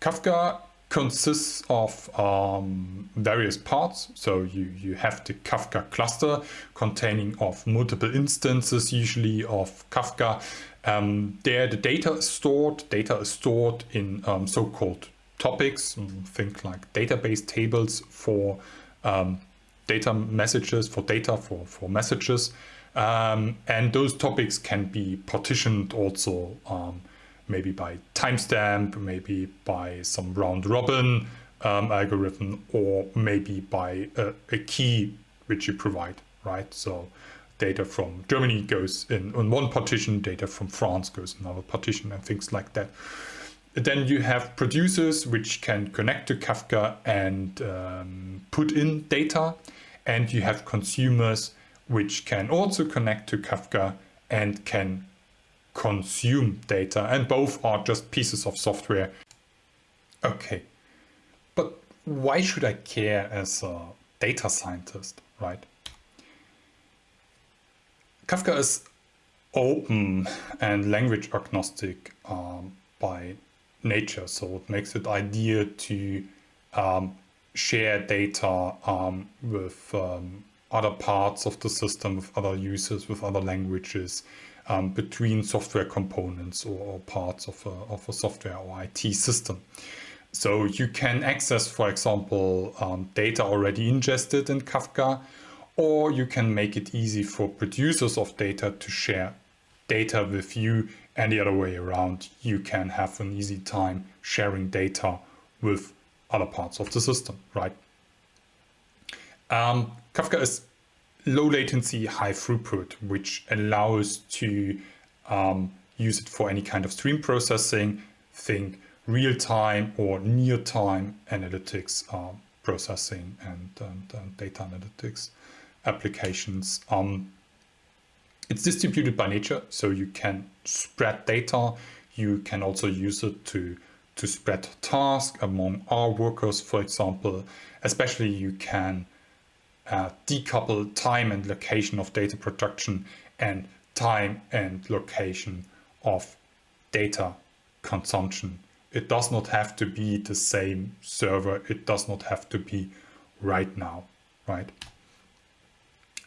Kafka consists of um, various parts. So you, you have the Kafka cluster containing of multiple instances, usually of Kafka. Um, there the data is stored. Data is stored in um, so-called topics. Think like database tables for um, data messages, for data for, for messages. Um, and those topics can be partitioned also um, maybe by timestamp, maybe by some round robin um, algorithm, or maybe by a, a, key which you provide, right? So data from Germany goes in on one partition, data from France goes in another partition and things like that. Then you have producers which can connect to Kafka and um, put in data. And you have consumers which can also connect to Kafka and can consume data. And both are just pieces of software. Okay, but why should I care as a data scientist, right? Kafka is open and language agnostic um, by nature, so it makes it ideal to um, share data um, with um, other parts of the system, with other users, with other languages, um, between software components or, or parts of a, of a, software or IT system. So you can access, for example, um, data already ingested in Kafka, or you can make it easy for producers of data to share data with you and the other way around. You can have an easy time sharing data with other parts of the system, right? Um, Kafka is low latency, high throughput, which allows to um, use it for any kind of stream processing, think real-time or near-time analytics uh, processing and, and, and, data analytics applications. Um, it's distributed by nature, so you can spread data. You can also use it to to spread tasks among R workers, for example. Especially you can uh, decouple time and location of data production and time and location of data consumption. It does not have to be the same server. It does not have to be right now, right?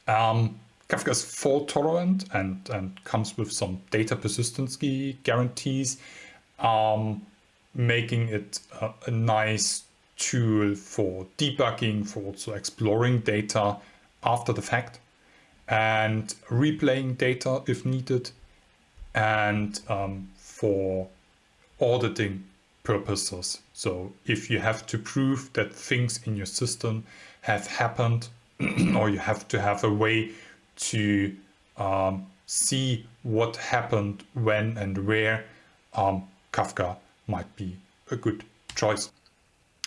Um, Kafka is fault tolerant and, and comes with some data persistency guarantees. Um, making it a, a nice tool for debugging, for also exploring data after the fact and replaying data if needed and um, for auditing purposes. So if you have to prove that things in your system have happened or you have to have a way to um, see what happened when and where, um, Kafka might be a good choice.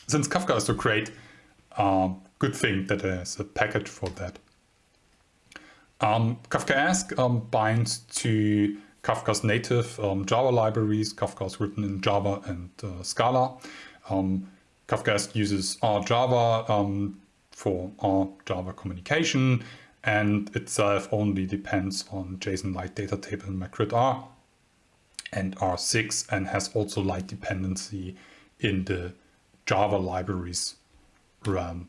Since Kafka is so great, um, good thing that there's a package for that. Um, Kafkaesque um, binds to Kafka's native um, Java libraries. Kafka is written in Java and uh, Scala. Um, Kafkaesque uses RJava um, for our Java communication and itself only depends on jsonlite Data Table and magrittr and R6 and has also light dependency in the Java libraries run.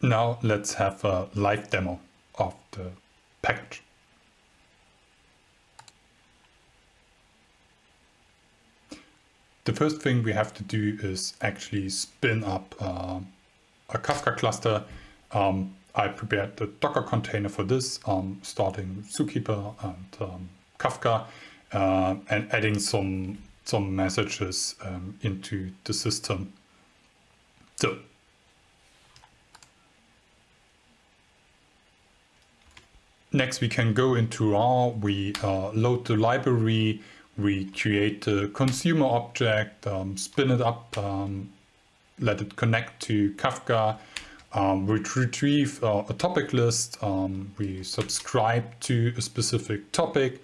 Now let's have a live demo of the package. The first thing we have to do is actually spin up uh, a Kafka cluster. Um, I prepared the Docker container for this, um, starting Zookeeper and um, Kafka uh, and adding some some messages um, into the system. So next we can go into R, we uh, load the library, we create the consumer object, um, spin it up, um, let it connect to Kafka, um, we retrieve uh, a topic list, um, we subscribe to a specific topic,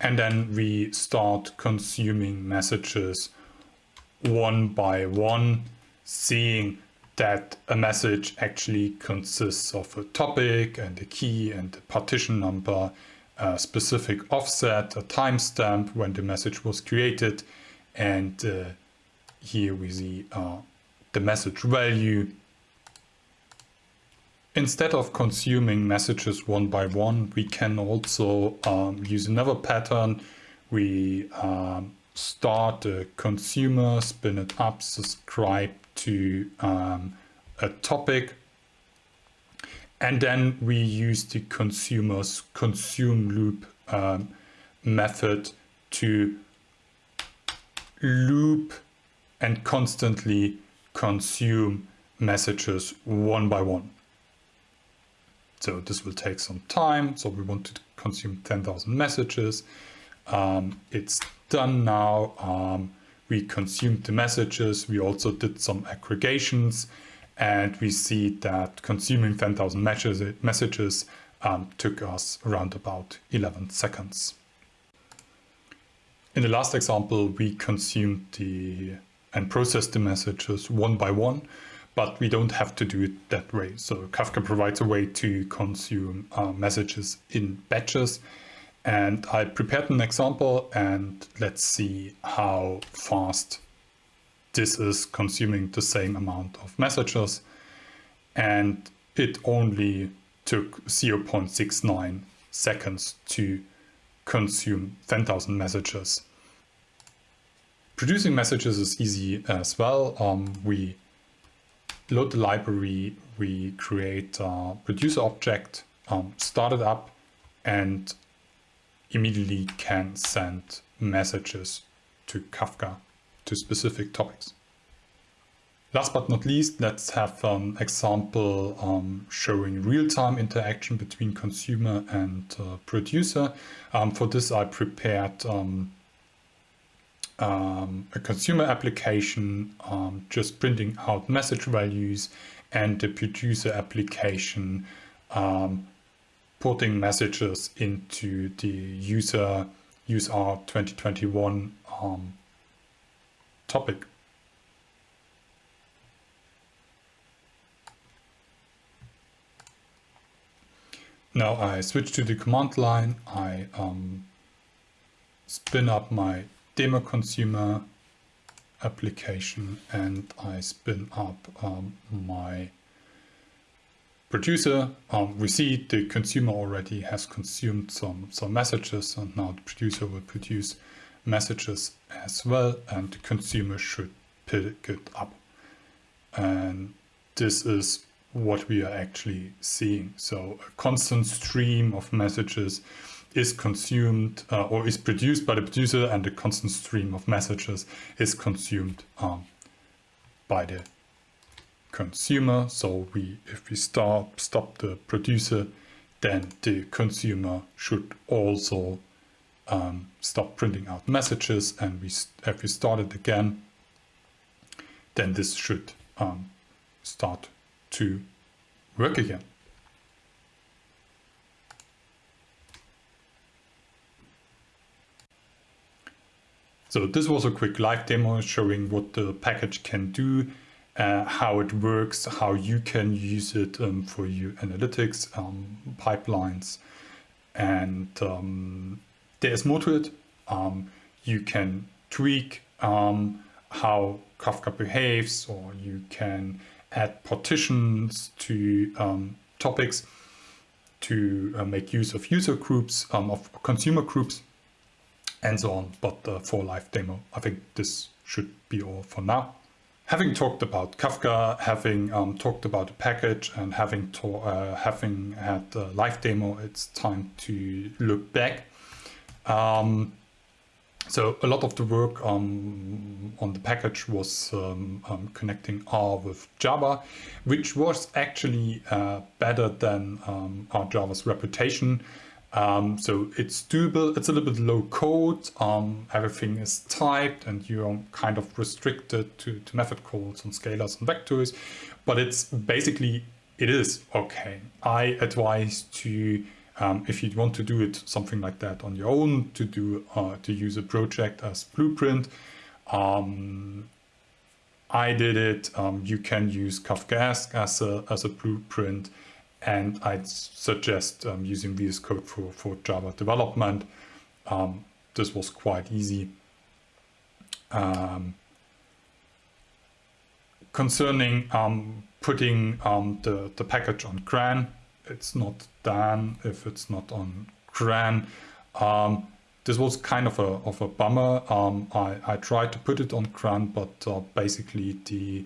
and then we start consuming messages one by one, seeing that a message actually consists of a topic and a key and a partition number, a specific offset, a timestamp when the message was created, and uh, here we see uh, the message value. Instead of consuming messages one by one, we can also um, use another pattern. We um, start a consumer, spin it up, subscribe to um, a topic, and then we use the consumer's consume loop um, method to loop and constantly consume messages one by one. So this will take some time. So we want to consume 10,000 messages. Um, it's done now. Um, we consumed the messages. We also did some aggregations and we see that consuming 10,000 messages, messages um, took us around about 11 seconds. In the last example, we consumed the and process the messages one by one, but we don't have to do it that way. So Kafka provides a way to consume uh, messages in batches and I prepared an example and let's see how fast this is consuming the same amount of messages. And it only took 0.69 seconds to consume 10,000 messages. Producing messages is easy as well. Um, we load the library, we create a producer object, um, start it up, and immediately can send messages to Kafka to specific topics. Last but not least, let's have an example um, showing real-time interaction between consumer and uh, producer. Um, for this, I prepared um, um a consumer application um, just printing out message values and the producer application um, putting messages into the user user 2021 um, topic. Now I switch to the command line. I um, spin up my demo consumer application and I spin up um, my producer, um, we see the consumer already has consumed some, some messages and now the producer will produce messages as well and the consumer should pick it up. And this is what we are actually seeing. So a constant stream of messages is consumed uh, or is produced by the producer and the constant stream of messages is consumed um, by the consumer. So we, if we stop, stop the producer, then the consumer should also um, stop printing out messages. And we, if we start it again, then this should um, start to work again. So this was a quick live demo showing what the package can do uh, how it works, how you can use it um, for your analytics um, pipelines. And um, there's more to it. Um, you can tweak um, how Kafka behaves, or you can add partitions to um, topics to uh, make use of user groups, of consumer groups, and so on. But for live demo, I think this should be all for now having talked about Kafka, having um, talked about the package and having, uh, having had the live demo, it's time to look back. Um, so a lot of the work um, on the package was um, um, connecting R with Java, which was actually uh, better than um, R Java's reputation. Um, so it's doable, it's a little bit low code, um, everything is typed and you're kind of restricted to, to method calls and scalars and vectors, but it's basically, it is okay. I advise to, um, if you want to do it something like that on your own, to do, uh, to use a project as Blueprint. Um, I did it. Um, you can use Kafkaesque as a, as a blueprint. And I'd suggest um, using VS Code for, for Java development. Um, this was quite easy. Um, concerning um, putting um, the, the package on CRAN, it's not done if it's not on CRAN. This was kind of a, of a bummer. Um, I, I tried to put it on CRAN, but uh, basically the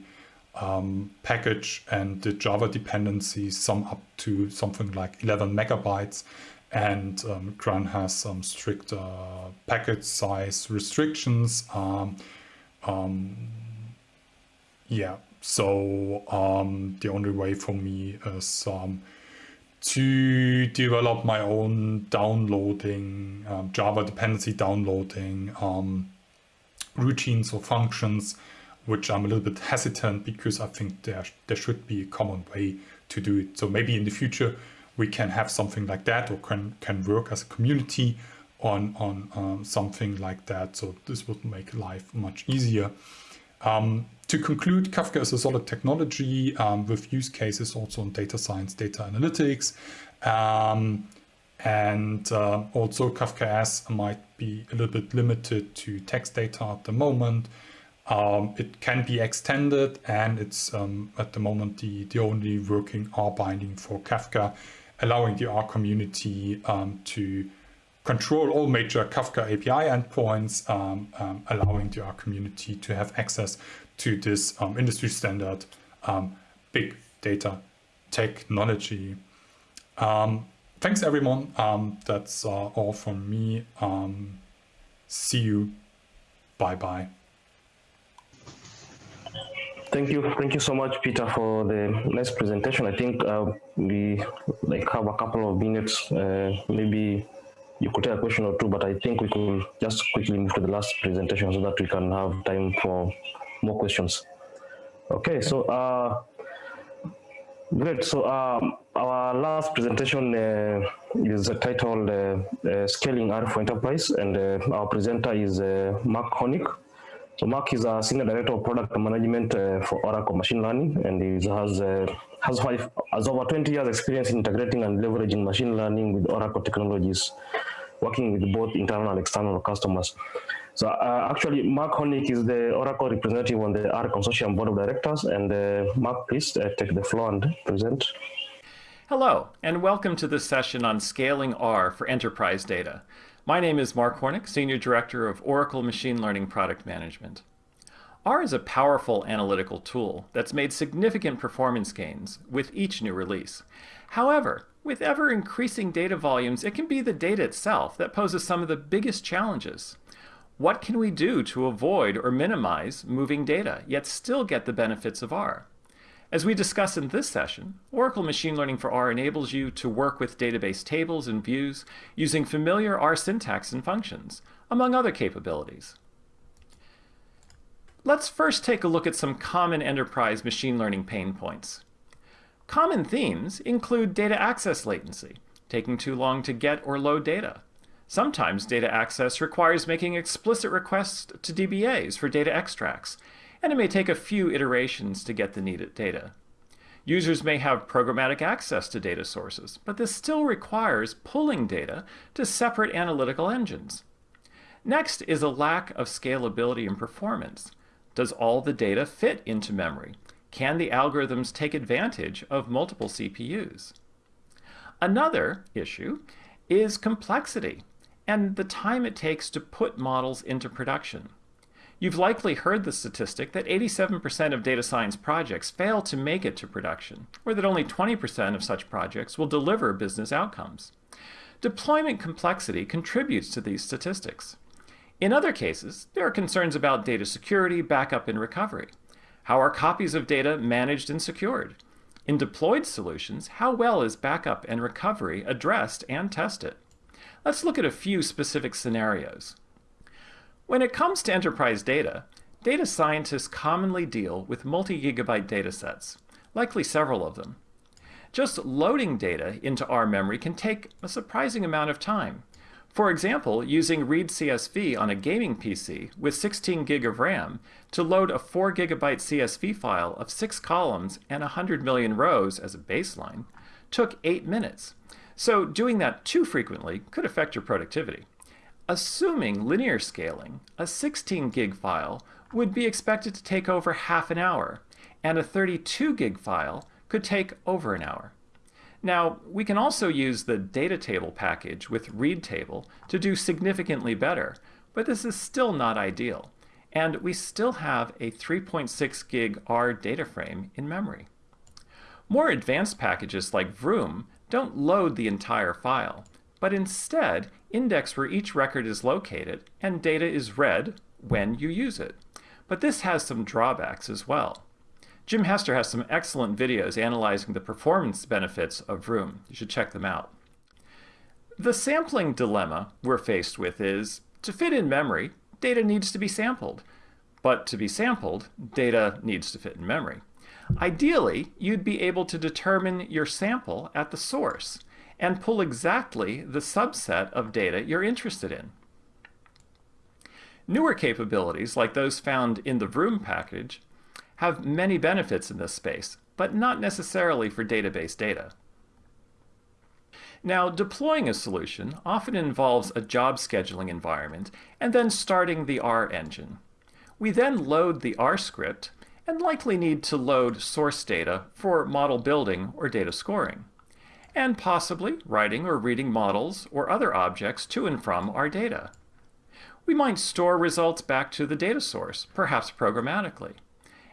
um, package and the Java dependencies sum up to something like 11 megabytes. And um, has some strict uh, package size restrictions. Um, um, yeah, so um, the only way for me is to develop my own downloading, Java dependency downloading routines or functions, which I'm a little bit hesitant because I think there, there should be a common way to do it. So maybe in the future we can have something like that or can, can work as a community on, on um, something like that. So this would make life much easier. Um, to conclude, Kafka is a solid technology um, with use cases also in data science, data analytics. Um, and uh, also Kafkaesque might be a little bit limited to text data at the moment. Um, it can be extended and it's um, at the moment the, the only working R binding for Kafka, allowing the R community um, to control all major Kafka API endpoints, um, um, allowing the R community to have access to this um, industry standard big data technology. Thanks everyone. That's uh, all from me. see you. Bye bye. Thank you. Thank you so much, Peter, for the nice presentation. I think uh, we like have a couple of minutes, uh, maybe you could take a question or two, but I think we could just quickly move to the last presentation so that we can have time for more questions. Okay, so uh, great. So um, our last presentation uh, is titled uh, uh, Scaling R for Enterprise, and uh, our presenter is uh, Mark Hornick. So Mark is a senior director of product management for Oracle Machine Learning, and he has has five has over 20 years experience in integrating and leveraging machine learning with Oracle technologies working with both internal and external customers. So uh, actually, Mark Hornick is the Oracle representative on the R Consortium Board of Directors. And uh, Mark, please uh, take the floor and present. Hello, and welcome to this session on scaling R for enterprise data. My name is Mark Hornick, Senior Director of Oracle Machine Learning Product Management. R is a powerful analytical tool that's made significant performance gains with each new release. However, with ever increasing data volumes, it can be the data itself that poses some of the biggest challenges. What can we do to avoid or minimize moving data, yet still get the benefits of R? As we discuss in this session, Oracle Machine Learning for R enables you to work with database tables and views using familiar R syntax and functions, among other capabilities. Let's first take a look at some common enterprise machine learning pain points. Common themes include data access latency, taking too long to get or load data. Sometimes data access requires making explicit requests to DBAs for data extracts, and it may take a few iterations to get the needed data. Users may have programmatic access to data sources, but this still requires pulling data to separate analytical engines. Next is a lack of scalability and performance. Does all the data fit into memory? Can the algorithms take advantage of multiple CPUs? Another issue is complexity and the time it takes to put models into production. You've likely heard the statistic that 87% of data science projects fail to make it to production, or that only 20% of such projects will deliver business outcomes. Deployment complexity contributes to these statistics. In other cases, there are concerns about data security, backup, and recovery. How are copies of data managed and secured? In deployed solutions, how well is backup and recovery addressed and tested? Let's look at a few specific scenarios. When it comes to enterprise data, data scientists commonly deal with multi-gigabyte datasets, likely several of them. Just loading data into R memory can take a surprising amount of time. For example, using Read CSV on a gaming PC with 16 gig of RAM to load a 4 gigabyte CSV file of 6 columns and 100 million rows as a baseline took 8 minutes. So doing that too frequently could affect your productivity. Assuming linear scaling, a 16 gig file would be expected to take over half an hour, and a 32 gig file could take over an hour. Now, we can also use the data table package with read table to do significantly better, but this is still not ideal. And we still have a 3.6 gig R data frame in memory. More advanced packages like Vroom don't load the entire file, but instead index where each record is located and data is read when you use it. But this has some drawbacks as well. Jim Hester has some excellent videos analyzing the performance benefits of Vroom. You should check them out. The sampling dilemma we're faced with is, to fit in memory, data needs to be sampled. But to be sampled, data needs to fit in memory. Ideally, you'd be able to determine your sample at the source and pull exactly the subset of data you're interested in. Newer capabilities, like those found in the Vroom package, have many benefits in this space, but not necessarily for database data. Now, deploying a solution often involves a job scheduling environment and then starting the R engine. We then load the R script and likely need to load source data for model building or data scoring, and possibly writing or reading models or other objects to and from our data. We might store results back to the data source, perhaps programmatically.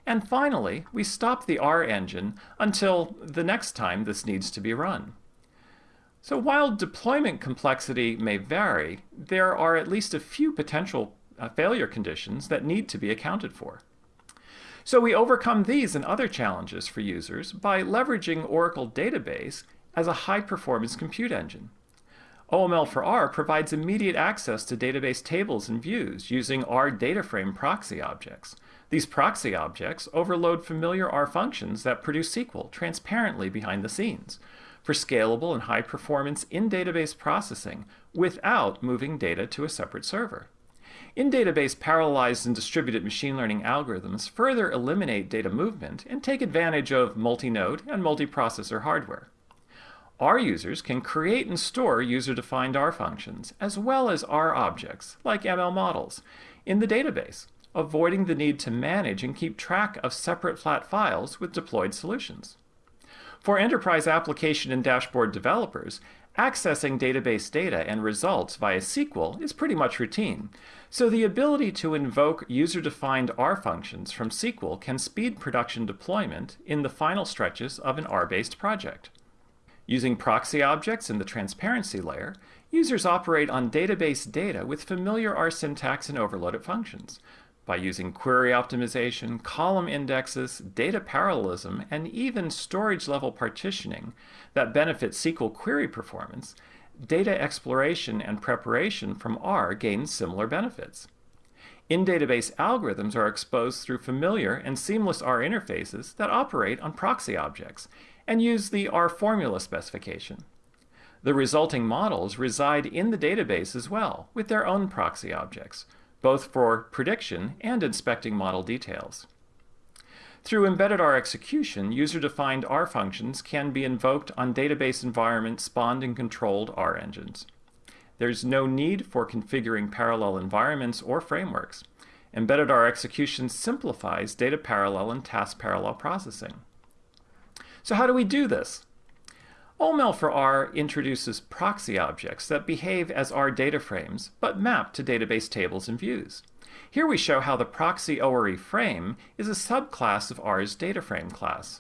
And finally, we stop the R engine until the next time this needs to be run. So while deployment complexity may vary, there are at least a few potential uh, failure conditions that need to be accounted for. So we overcome these and other challenges for users by leveraging Oracle Database as a high-performance compute engine. OML for R provides immediate access to database tables and views using R data frame proxy objects. These proxy objects overload familiar R functions that produce SQL transparently behind the scenes for scalable and high performance in-database processing without moving data to a separate server. In-database parallelized and distributed machine learning algorithms further eliminate data movement and take advantage of multi-node and multi-processor hardware. R users can create and store user-defined R functions, as well as R objects, like ML models, in the database, avoiding the need to manage and keep track of separate flat files with deployed solutions. For enterprise application and dashboard developers, accessing database data and results via SQL is pretty much routine, so the ability to invoke user-defined R functions from SQL can speed production deployment in the final stretches of an R-based project. Using proxy objects in the transparency layer, users operate on database data with familiar R syntax and overloaded functions, by using query optimization, column indexes, data parallelism, and even storage level partitioning that benefit SQL query performance, data exploration and preparation from R gain similar benefits. In-database algorithms are exposed through familiar and seamless R interfaces that operate on proxy objects and use the R formula specification. The resulting models reside in the database as well, with their own proxy objects, both for prediction and inspecting model details. Through embedded R execution, user-defined R functions can be invoked on database environments spawned and controlled R engines. There's no need for configuring parallel environments or frameworks. Embedded R execution simplifies data parallel and task parallel processing. So how do we do this? OML for R introduces proxy objects that behave as R data frames, but map to database tables and views. Here we show how the proxy ORE frame is a subclass of R's data frame class.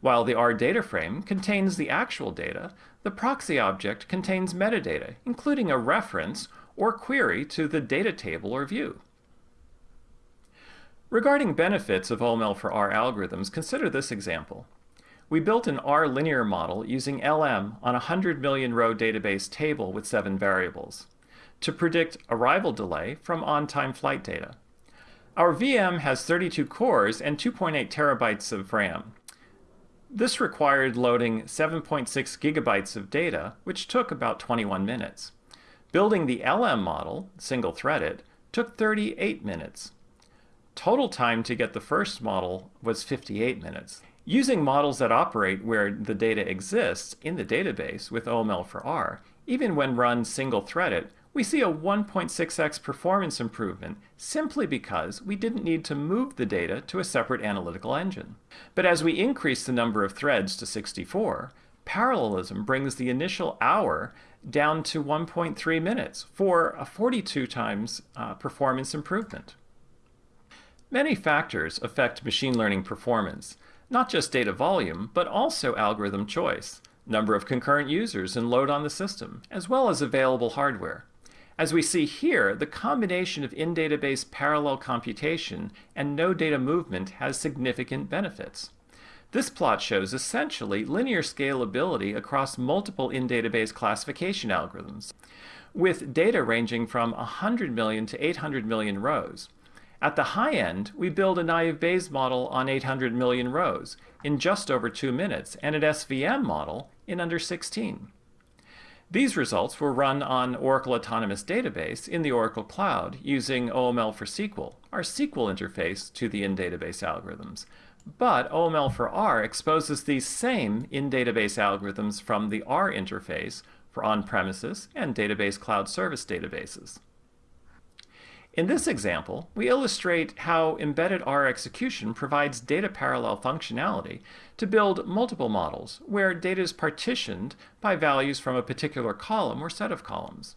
While the R data frame contains the actual data, the proxy object contains metadata, including a reference or query to the data table or view. Regarding benefits of OML for R algorithms, consider this example. We built an R linear model using LM on a 100 million row database table with seven variables to predict arrival delay from on-time flight data. Our VM has 32 cores and 2.8 terabytes of RAM. This required loading 7.6 gigabytes of data, which took about 21 minutes. Building the LM model, single-threaded, took 38 minutes. Total time to get the first model was 58 minutes. Using models that operate where the data exists in the database with OML for R, even when run single-threaded, we see a 1.6x performance improvement simply because we didn't need to move the data to a separate analytical engine. But as we increase the number of threads to 64, parallelism brings the initial hour down to 1.3 minutes for a 42 times uh, performance improvement. Many factors affect machine learning performance, not just data volume, but also algorithm choice, number of concurrent users and load on the system, as well as available hardware. As we see here, the combination of in-database parallel computation and no data movement has significant benefits. This plot shows essentially linear scalability across multiple in-database classification algorithms, with data ranging from 100 million to 800 million rows. At the high end, we build a naive Bayes model on 800 million rows in just over two minutes and an SVM model in under 16. These results were run on Oracle Autonomous Database in the Oracle Cloud using OML for SQL, our SQL interface to the in-database algorithms. But OML for R exposes these same in-database algorithms from the R interface for on-premises and database cloud service databases. In this example, we illustrate how embedded R execution provides data parallel functionality to build multiple models where data is partitioned by values from a particular column or set of columns.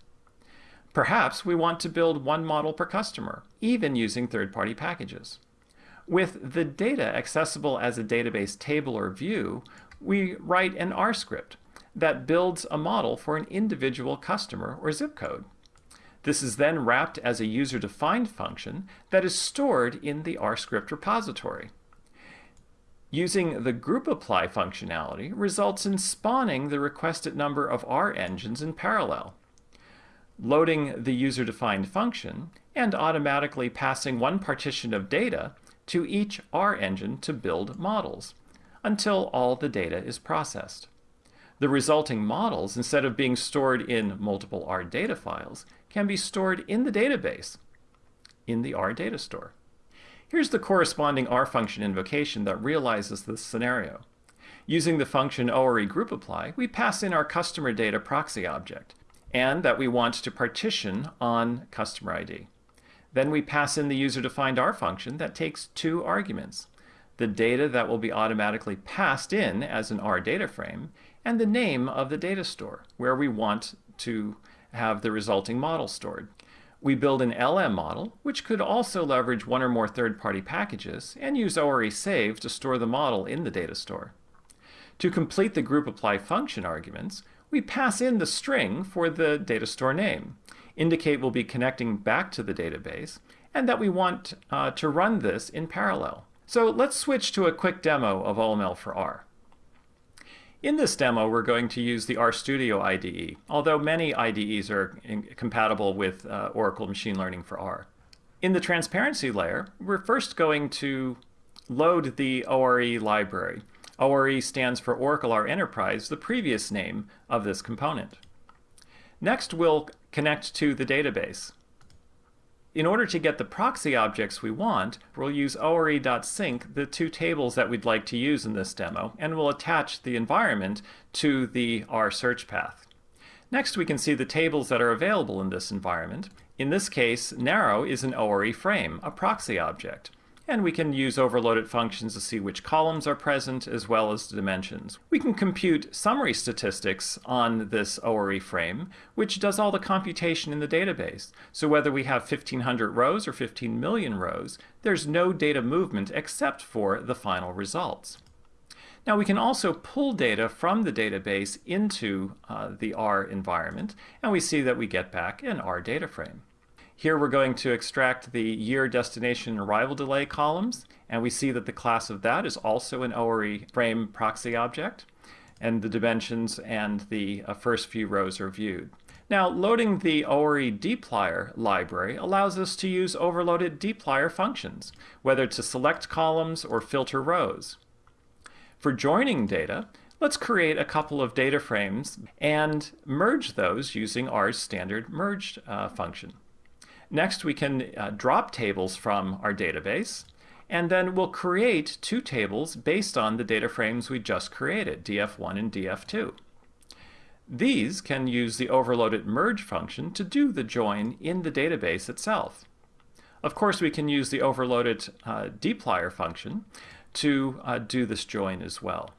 Perhaps we want to build one model per customer, even using third-party packages. With the data accessible as a database table or view, we write an R script that builds a model for an individual customer or zip code. This is then wrapped as a user-defined function that is stored in the RScript repository. Using the group apply functionality results in spawning the requested number of R engines in parallel, loading the user-defined function, and automatically passing one partition of data to each R engine to build models until all the data is processed. The resulting models, instead of being stored in multiple R data files, can be stored in the database in the R data store. Here's the corresponding R function invocation that realizes this scenario. Using the function ORE group apply, we pass in our customer data proxy object, and that we want to partition on customer ID. Then we pass in the user-defined R function that takes two arguments, the data that will be automatically passed in as an R data frame, and the name of the data store, where we want to have the resulting model stored. We build an LM model, which could also leverage one or more third-party packages, and use ORE save to store the model in the data store. To complete the group apply function arguments, we pass in the string for the data store name, indicate we'll be connecting back to the database, and that we want uh, to run this in parallel. So let's switch to a quick demo of OML for R. In this demo, we're going to use the RStudio IDE, although many IDEs are compatible with uh, Oracle Machine Learning for R. In the transparency layer, we're first going to load the ORE library. ORE stands for Oracle R Enterprise, the previous name of this component. Next, we'll connect to the database. In order to get the proxy objects we want, we'll use ore.sync the two tables that we'd like to use in this demo, and we'll attach the environment to the R search path. Next, we can see the tables that are available in this environment. In this case, narrow is an ORE frame, a proxy object and we can use overloaded functions to see which columns are present as well as the dimensions. We can compute summary statistics on this ORE frame, which does all the computation in the database. So whether we have 1500 rows or 15 million rows, there's no data movement except for the final results. Now we can also pull data from the database into uh, the R environment, and we see that we get back an R data frame. Here we're going to extract the year, destination, arrival delay columns, and we see that the class of that is also an ORE frame proxy object, and the dimensions and the uh, first few rows are viewed. Now, loading the ORE dplyr library allows us to use overloaded dplyr functions, whether to select columns or filter rows. For joining data, Let's create a couple of data frames and merge those using R's standard merge uh, function. Next, we can uh, drop tables from our database, and then we'll create two tables based on the data frames we just created, df1 and df2. These can use the overloaded merge function to do the join in the database itself. Of course, we can use the overloaded uh, dplyr function to uh, do this join as well.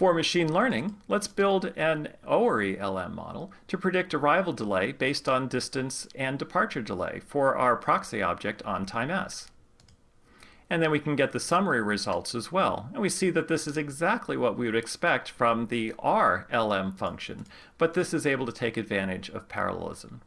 For machine learning, let's build an ORE LM model to predict arrival delay based on distance and departure delay for our proxy object on time s. And then we can get the summary results as well. And we see that this is exactly what we would expect from the R LM function, but this is able to take advantage of parallelism.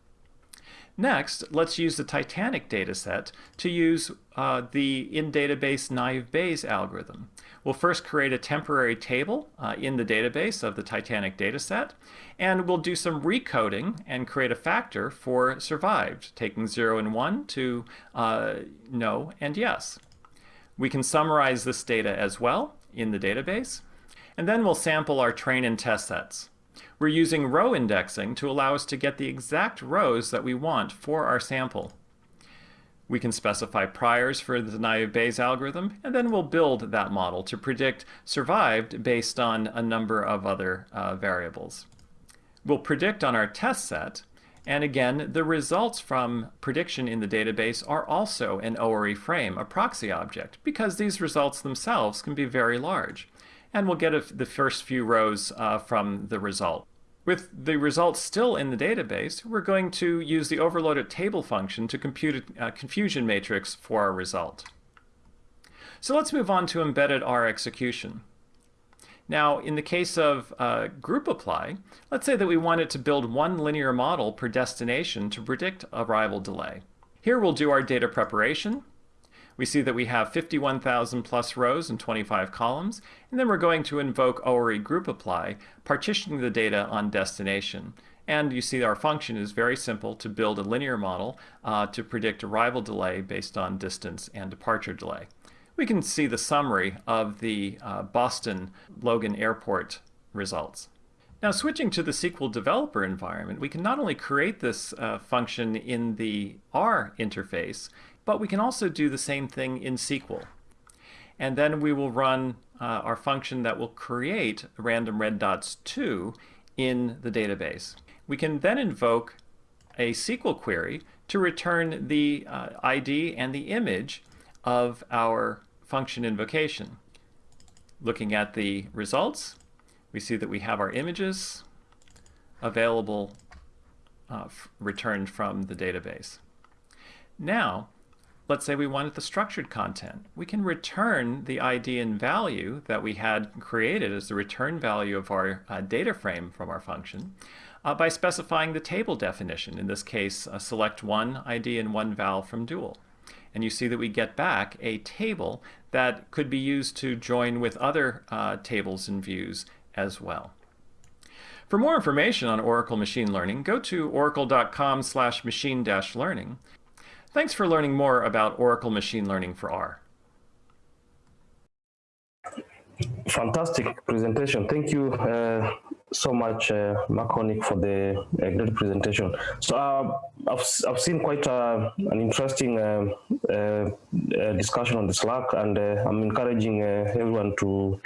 Next, let's use the Titanic dataset to use uh, the in-database naive Bayes algorithm. We'll first create a temporary table uh, in the database of the Titanic dataset, and we'll do some recoding and create a factor for survived, taking 0 and 1 to uh, no and yes. We can summarize this data as well in the database, and then we'll sample our train and test sets. We're using row indexing to allow us to get the exact rows that we want for our sample. We can specify priors for the naive Bayes algorithm, and then we'll build that model to predict survived based on a number of other uh, variables. We'll predict on our test set, and again, the results from prediction in the database are also an ORE frame, a proxy object, because these results themselves can be very large and we'll get a, the first few rows uh, from the result. With the results still in the database, we're going to use the overloaded table function to compute a confusion matrix for our result. So let's move on to embedded R execution. Now, in the case of uh, group apply, let's say that we wanted to build one linear model per destination to predict arrival delay. Here we'll do our data preparation, we see that we have 51,000 plus rows and 25 columns, and then we're going to invoke ORE group apply, partitioning the data on destination. And you see our function is very simple to build a linear model uh, to predict arrival delay based on distance and departure delay. We can see the summary of the uh, Boston Logan Airport results. Now switching to the SQL developer environment, we can not only create this uh, function in the R interface, but we can also do the same thing in SQL. And then we will run uh, our function that will create random red dots 2 in the database. We can then invoke a SQL query to return the uh, ID and the image of our function invocation. Looking at the results, we see that we have our images available uh, returned from the database. Now, let's say we wanted the structured content. We can return the ID and value that we had created as the return value of our uh, data frame from our function uh, by specifying the table definition, in this case, uh, select one ID and one val from dual. And you see that we get back a table that could be used to join with other uh, tables and views as well. For more information on Oracle Machine Learning, go to oracle.com slash machine-learning. Thanks for learning more about Oracle Machine Learning for R. Fantastic presentation. Thank you uh, so much, uh, Mark Hornick, for the uh, great presentation. So uh, I've, I've seen quite uh, an interesting uh, uh, discussion on the Slack, and I'm encouraging everyone to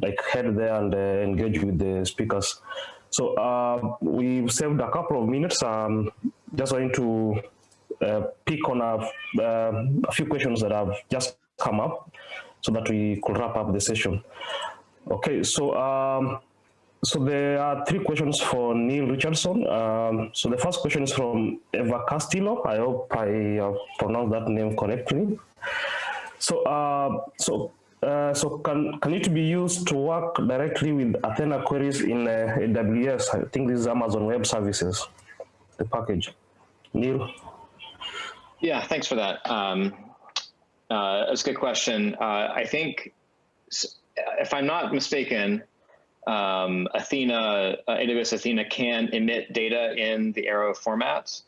like head there and engage with the speakers. So we've saved a couple of minutes. Um, just going to pick on a, uh, a, few questions that have just come up so that we could wrap up the session. Okay, so um, so there are three questions for Neal Richardson. Um, so the first question is from Eva Castillo. I hope I uh, pronounced that name correctly. So uh, so uh, so can, can it be used to work directly with Athena queries in uh, AWS? I think this is Amazon Web Services, the package. Neil? Yeah, thanks for that. Um, uh, that's a good question. Uh, I think, if I'm not mistaken, um, Athena, uh, AWS Athena can emit data in the Arrow formats.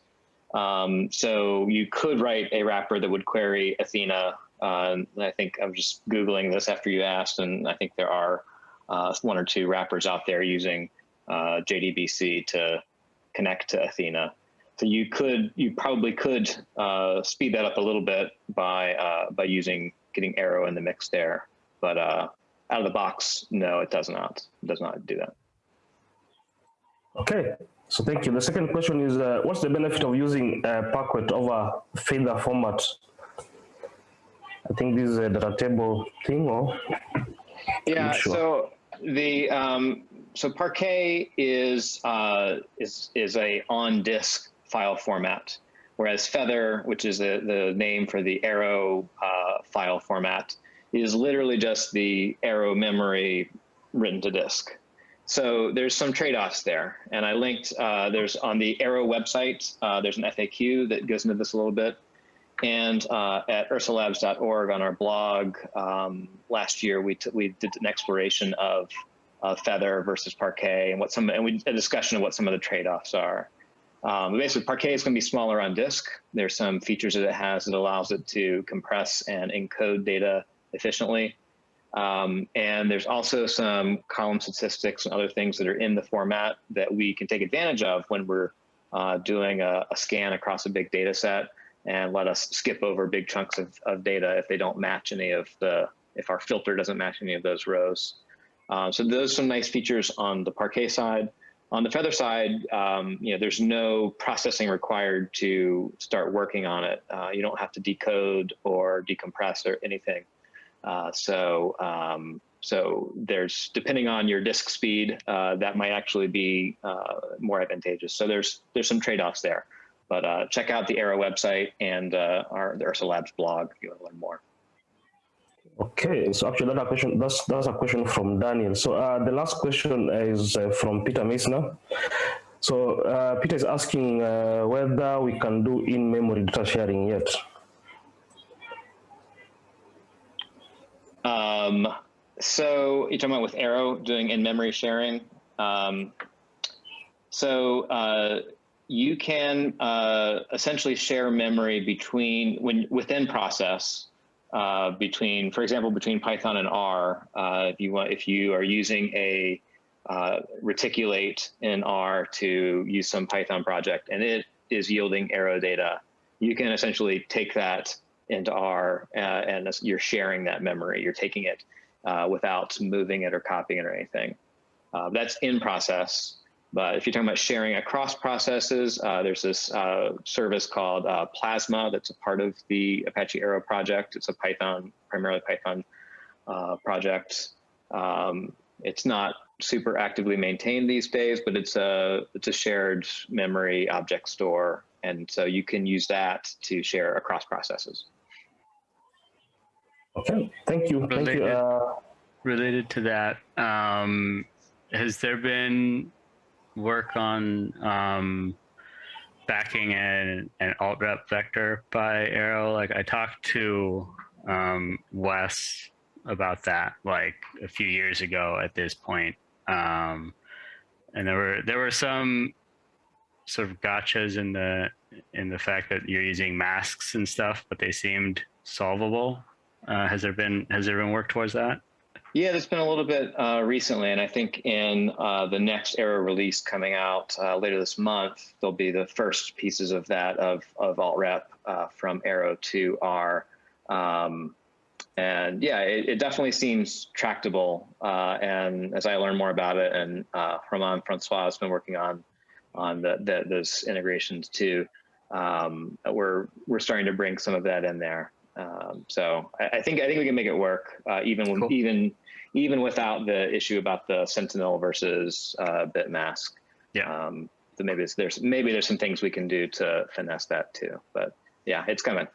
Um, so you could write a wrapper that would query Athena. Uh, I think I'm just Googling this after you asked, and I think there are uh, one or two wrappers out there using uh, JDBC to connect to Athena. So you could, you probably could uh, speed that up a little bit by uh, by using getting Arrow in the mix there. But uh, out of the box, no, it does not. It does not do that. Okay, so thank you. The second question is, uh, what's the benefit of using uh, Parquet over feather format? I think this is a data table thing, or? Yeah, sure. so the um, so Parquet is uh, is is a on disk file format, whereas Feather, which is the the name for the Arrow uh, file format, is literally just the Arrow memory written to disk. So there's some trade-offs there, and I linked. Uh, there's on the Arrow website. Uh, there's an FAQ that goes into this a little bit, and uh, at ursalabs.org on our blog um, last year, we we did an exploration of Feather versus Parquet and what some and we a discussion of what some of the trade-offs are. Um, basically, Parquet is going to be smaller on disk. There's some features that it has that allows it to compress and encode data efficiently. Um, and there's also some column statistics and other things that are in the format that we can take advantage of when we're uh, doing a, a, scan across a big data set and let us skip over big chunks of, of, data if they don't match any of the, if our filter doesn't match any of those rows. Uh, so those are some nice features on the Parquet side. On the Feather side, um, you know, there's no processing required to start working on it. Uh, you don't have to decode or decompress or anything. Uh, so, um, so there's depending on your disk speed, uh, that might actually be uh, more advantageous. So there's there's some trade-offs there, but uh, check out the Arrow website and uh, our the Ursa Labs blog if you want to learn more. Okay, so actually that question that's that's a question from Daniel. So uh, the last question is from Peter Meissner. So Peter is asking whether we can do in-memory data sharing yet. Um, so you're talking about with Arrow doing in-memory sharing. Um, so uh, you can uh, essentially share memory between when within process uh, between, for example, between Python and R. Uh, if you want, if you are using a uh, reticulate in R to use some Python project and it is yielding Arrow data, you can essentially take that into R, uh, and you're sharing that memory. You're taking it uh, without moving it or copying it or anything. Uh, that's in process. But if you're talking about sharing across processes, uh, there's this uh, service called uh, Plasma that's a part of the Apache Arrow project. It's a Python, primarily Python project. Um, it's not super actively maintained these days, but it's a it's a shared memory object store, and so you can use that to share across processes. Okay, thank you. Related, thank you. Uh, related to that, um, has there been work on um, backing an, an ALTREP vector by Arrow? Like I talked to um, Wes about that like a few years ago at this point. Um, and there were there were some sort of gotchas in the in the fact that you're using masks and stuff, but they seemed solvable. Uh, has there been has there been work towards that? Yeah, there's been a little bit uh, recently, and I think in uh, the next Arrow release coming out uh, later this month, there'll be the first pieces of that of of ALTREP uh, from Arrow to R. Um, and yeah, it, it, definitely seems tractable. Uh, and as I learn more about it, and uh, Romain Francois has been working on on the, the those integrations too, um, we're we're starting to bring some of that in there. Um, so I, I, think I think we can make it work, uh, even when, cool. even even without the issue about the Sentinel versus uh, bit mask. Yeah. Um, so maybe there's maybe there's some things we can do to finesse that too. But yeah, it's coming,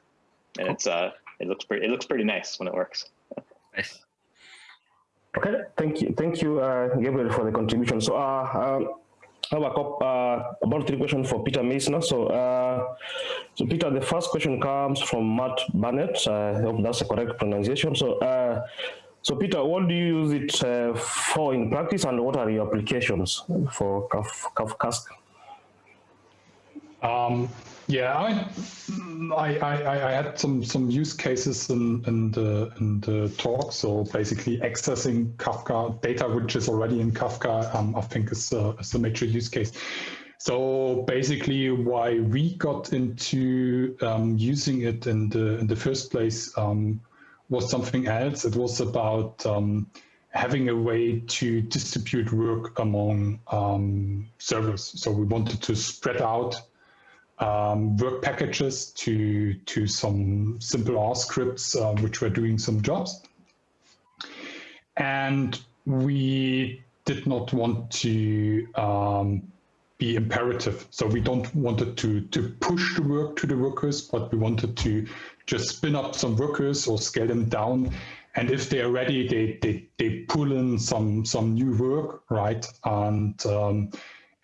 and cool. it's uh it looks pretty it looks pretty nice when it works. nice. Okay, thank you, thank you, uh, Gabriel, for the contribution. So, uh, um, I have a couple, uh, about three questions for Peter Meissner. So, uh, so Peter, the first question comes from Matt Barnett. I hope that's the correct pronunciation. So, uh, so Peter, what do you use it uh, for in practice, and what are your applications for Kafka? Um, Yeah, I, I, I, I had some, some use cases in, in, the, in the talk. So basically accessing Kafka data, which is already in Kafka, um, I think is a, is a major use case. So basically why we got into um, using it in the, in the first place um, was something else. It was about um, having a way to distribute work among um, servers. So we wanted to spread out um, work packages to, to some simple R scripts, uh, which were doing some jobs. And we did not want to um, be imperative. So we don't wanted to, to push the work to the workers, but we wanted to just spin up some workers or scale them down. And if they are ready, they, they, they pull in some, some new work, right? And um,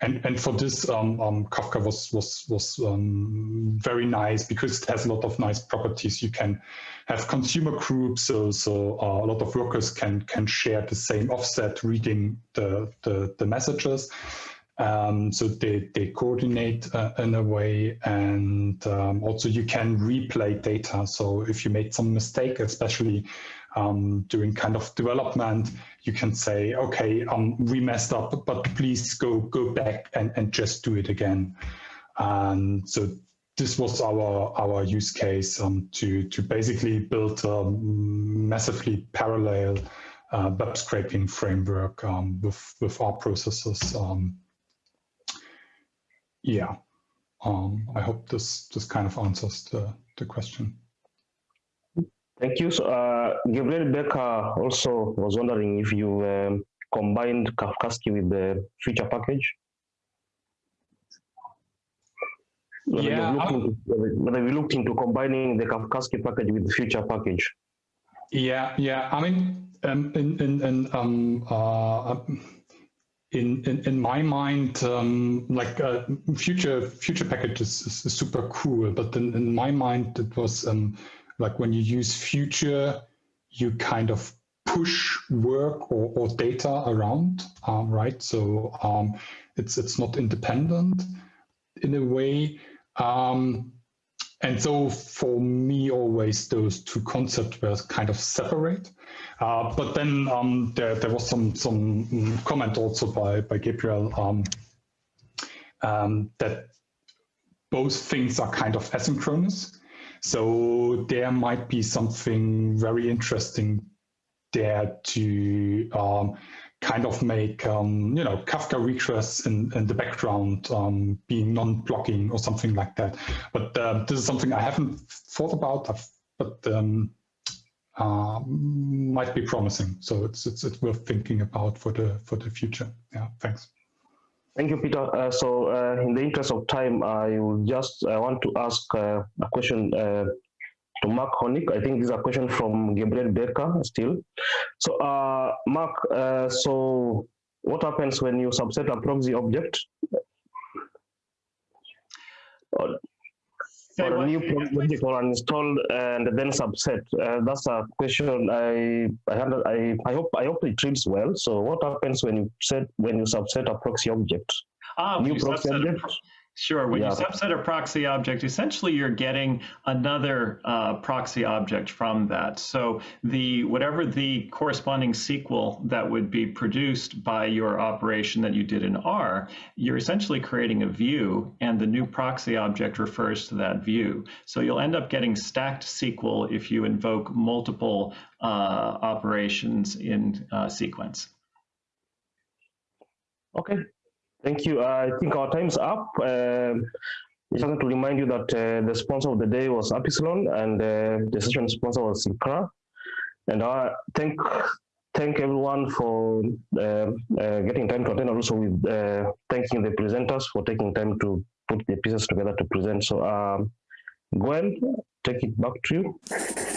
and and for this um, um, Kafka was was was um, very nice because it has a lot of nice properties. You can have consumer groups, so so uh, a lot of workers can can share the same offset reading the the, the messages. Um, so they they coordinate uh, in a way, and um, also you can replay data. So if you made some mistake, especially um, doing kind of development, you can say, okay, um, we messed up, but please go go back and, and just do it again. And so this was our our use case um, to to basically build a massively parallel uh, web scraping framework um, with with our processes. Um, yeah, um, I hope this this kind of answers the the question. Thank you. So, uh, Gabriel Becker also was wondering if you um, combined Kafkaesque with the future package. Whether yeah, you into, whether we looked into combining the Kafkaesque package with the future package. Yeah, yeah. I mean, um, in in in um, uh, in, in, in my mind, um, like uh, future future packages is, is, super cool, but in, in my mind, it was um, like when you use future, you kind of push work or, or data around, um, right? So um, it's it's not independent in a way. Um, and so for me, always those two concepts were kind of separate. Uh, but then um, there, there was some some comment also by, by Gabriel um, um, that both things are kind of asynchronous. So there might be something very interesting there to um, kind of make, um, you know, Kafka requests in, in the background um, being non-blocking or something like that. But uh, this is something I haven't thought about, but uh, might be promising. So it's, it's, it's worth thinking about for the, for the future. Yeah, thanks. Thank you, Peter. Uh, so, uh, in the interest of time, I will just I want to ask uh, a question uh, to Mark Hornick. I think this is a question from Gabriel Becker still. So, uh, Mark, uh, so what happens when you subset a proxy object? For a new project or uninstalled and then subset. Uh, that's a question I I, I I hope I hope it reads well. So what happens when you set when you subset a proxy object? Ah, new proxy object. Sure. When yeah. you subset a proxy object, essentially you're getting another uh, proxy object from that. So the whatever the corresponding SQL that would be produced by your operation that you did in R, you're essentially creating a view, and the new proxy object refers to that view. So you'll end up getting stacked SQL if you invoke multiple uh, operations in uh, sequence. Okay, Thank you. I think our time's up. Uh, just want to remind you that uh, the sponsor of the day was Appsilon and uh, the session sponsor was cynkra. And I thank thank everyone for uh, uh, getting time to attend, also with uh, thanking the presenters for taking time to put the pieces together to present. So, um, Gwen, take it back to you.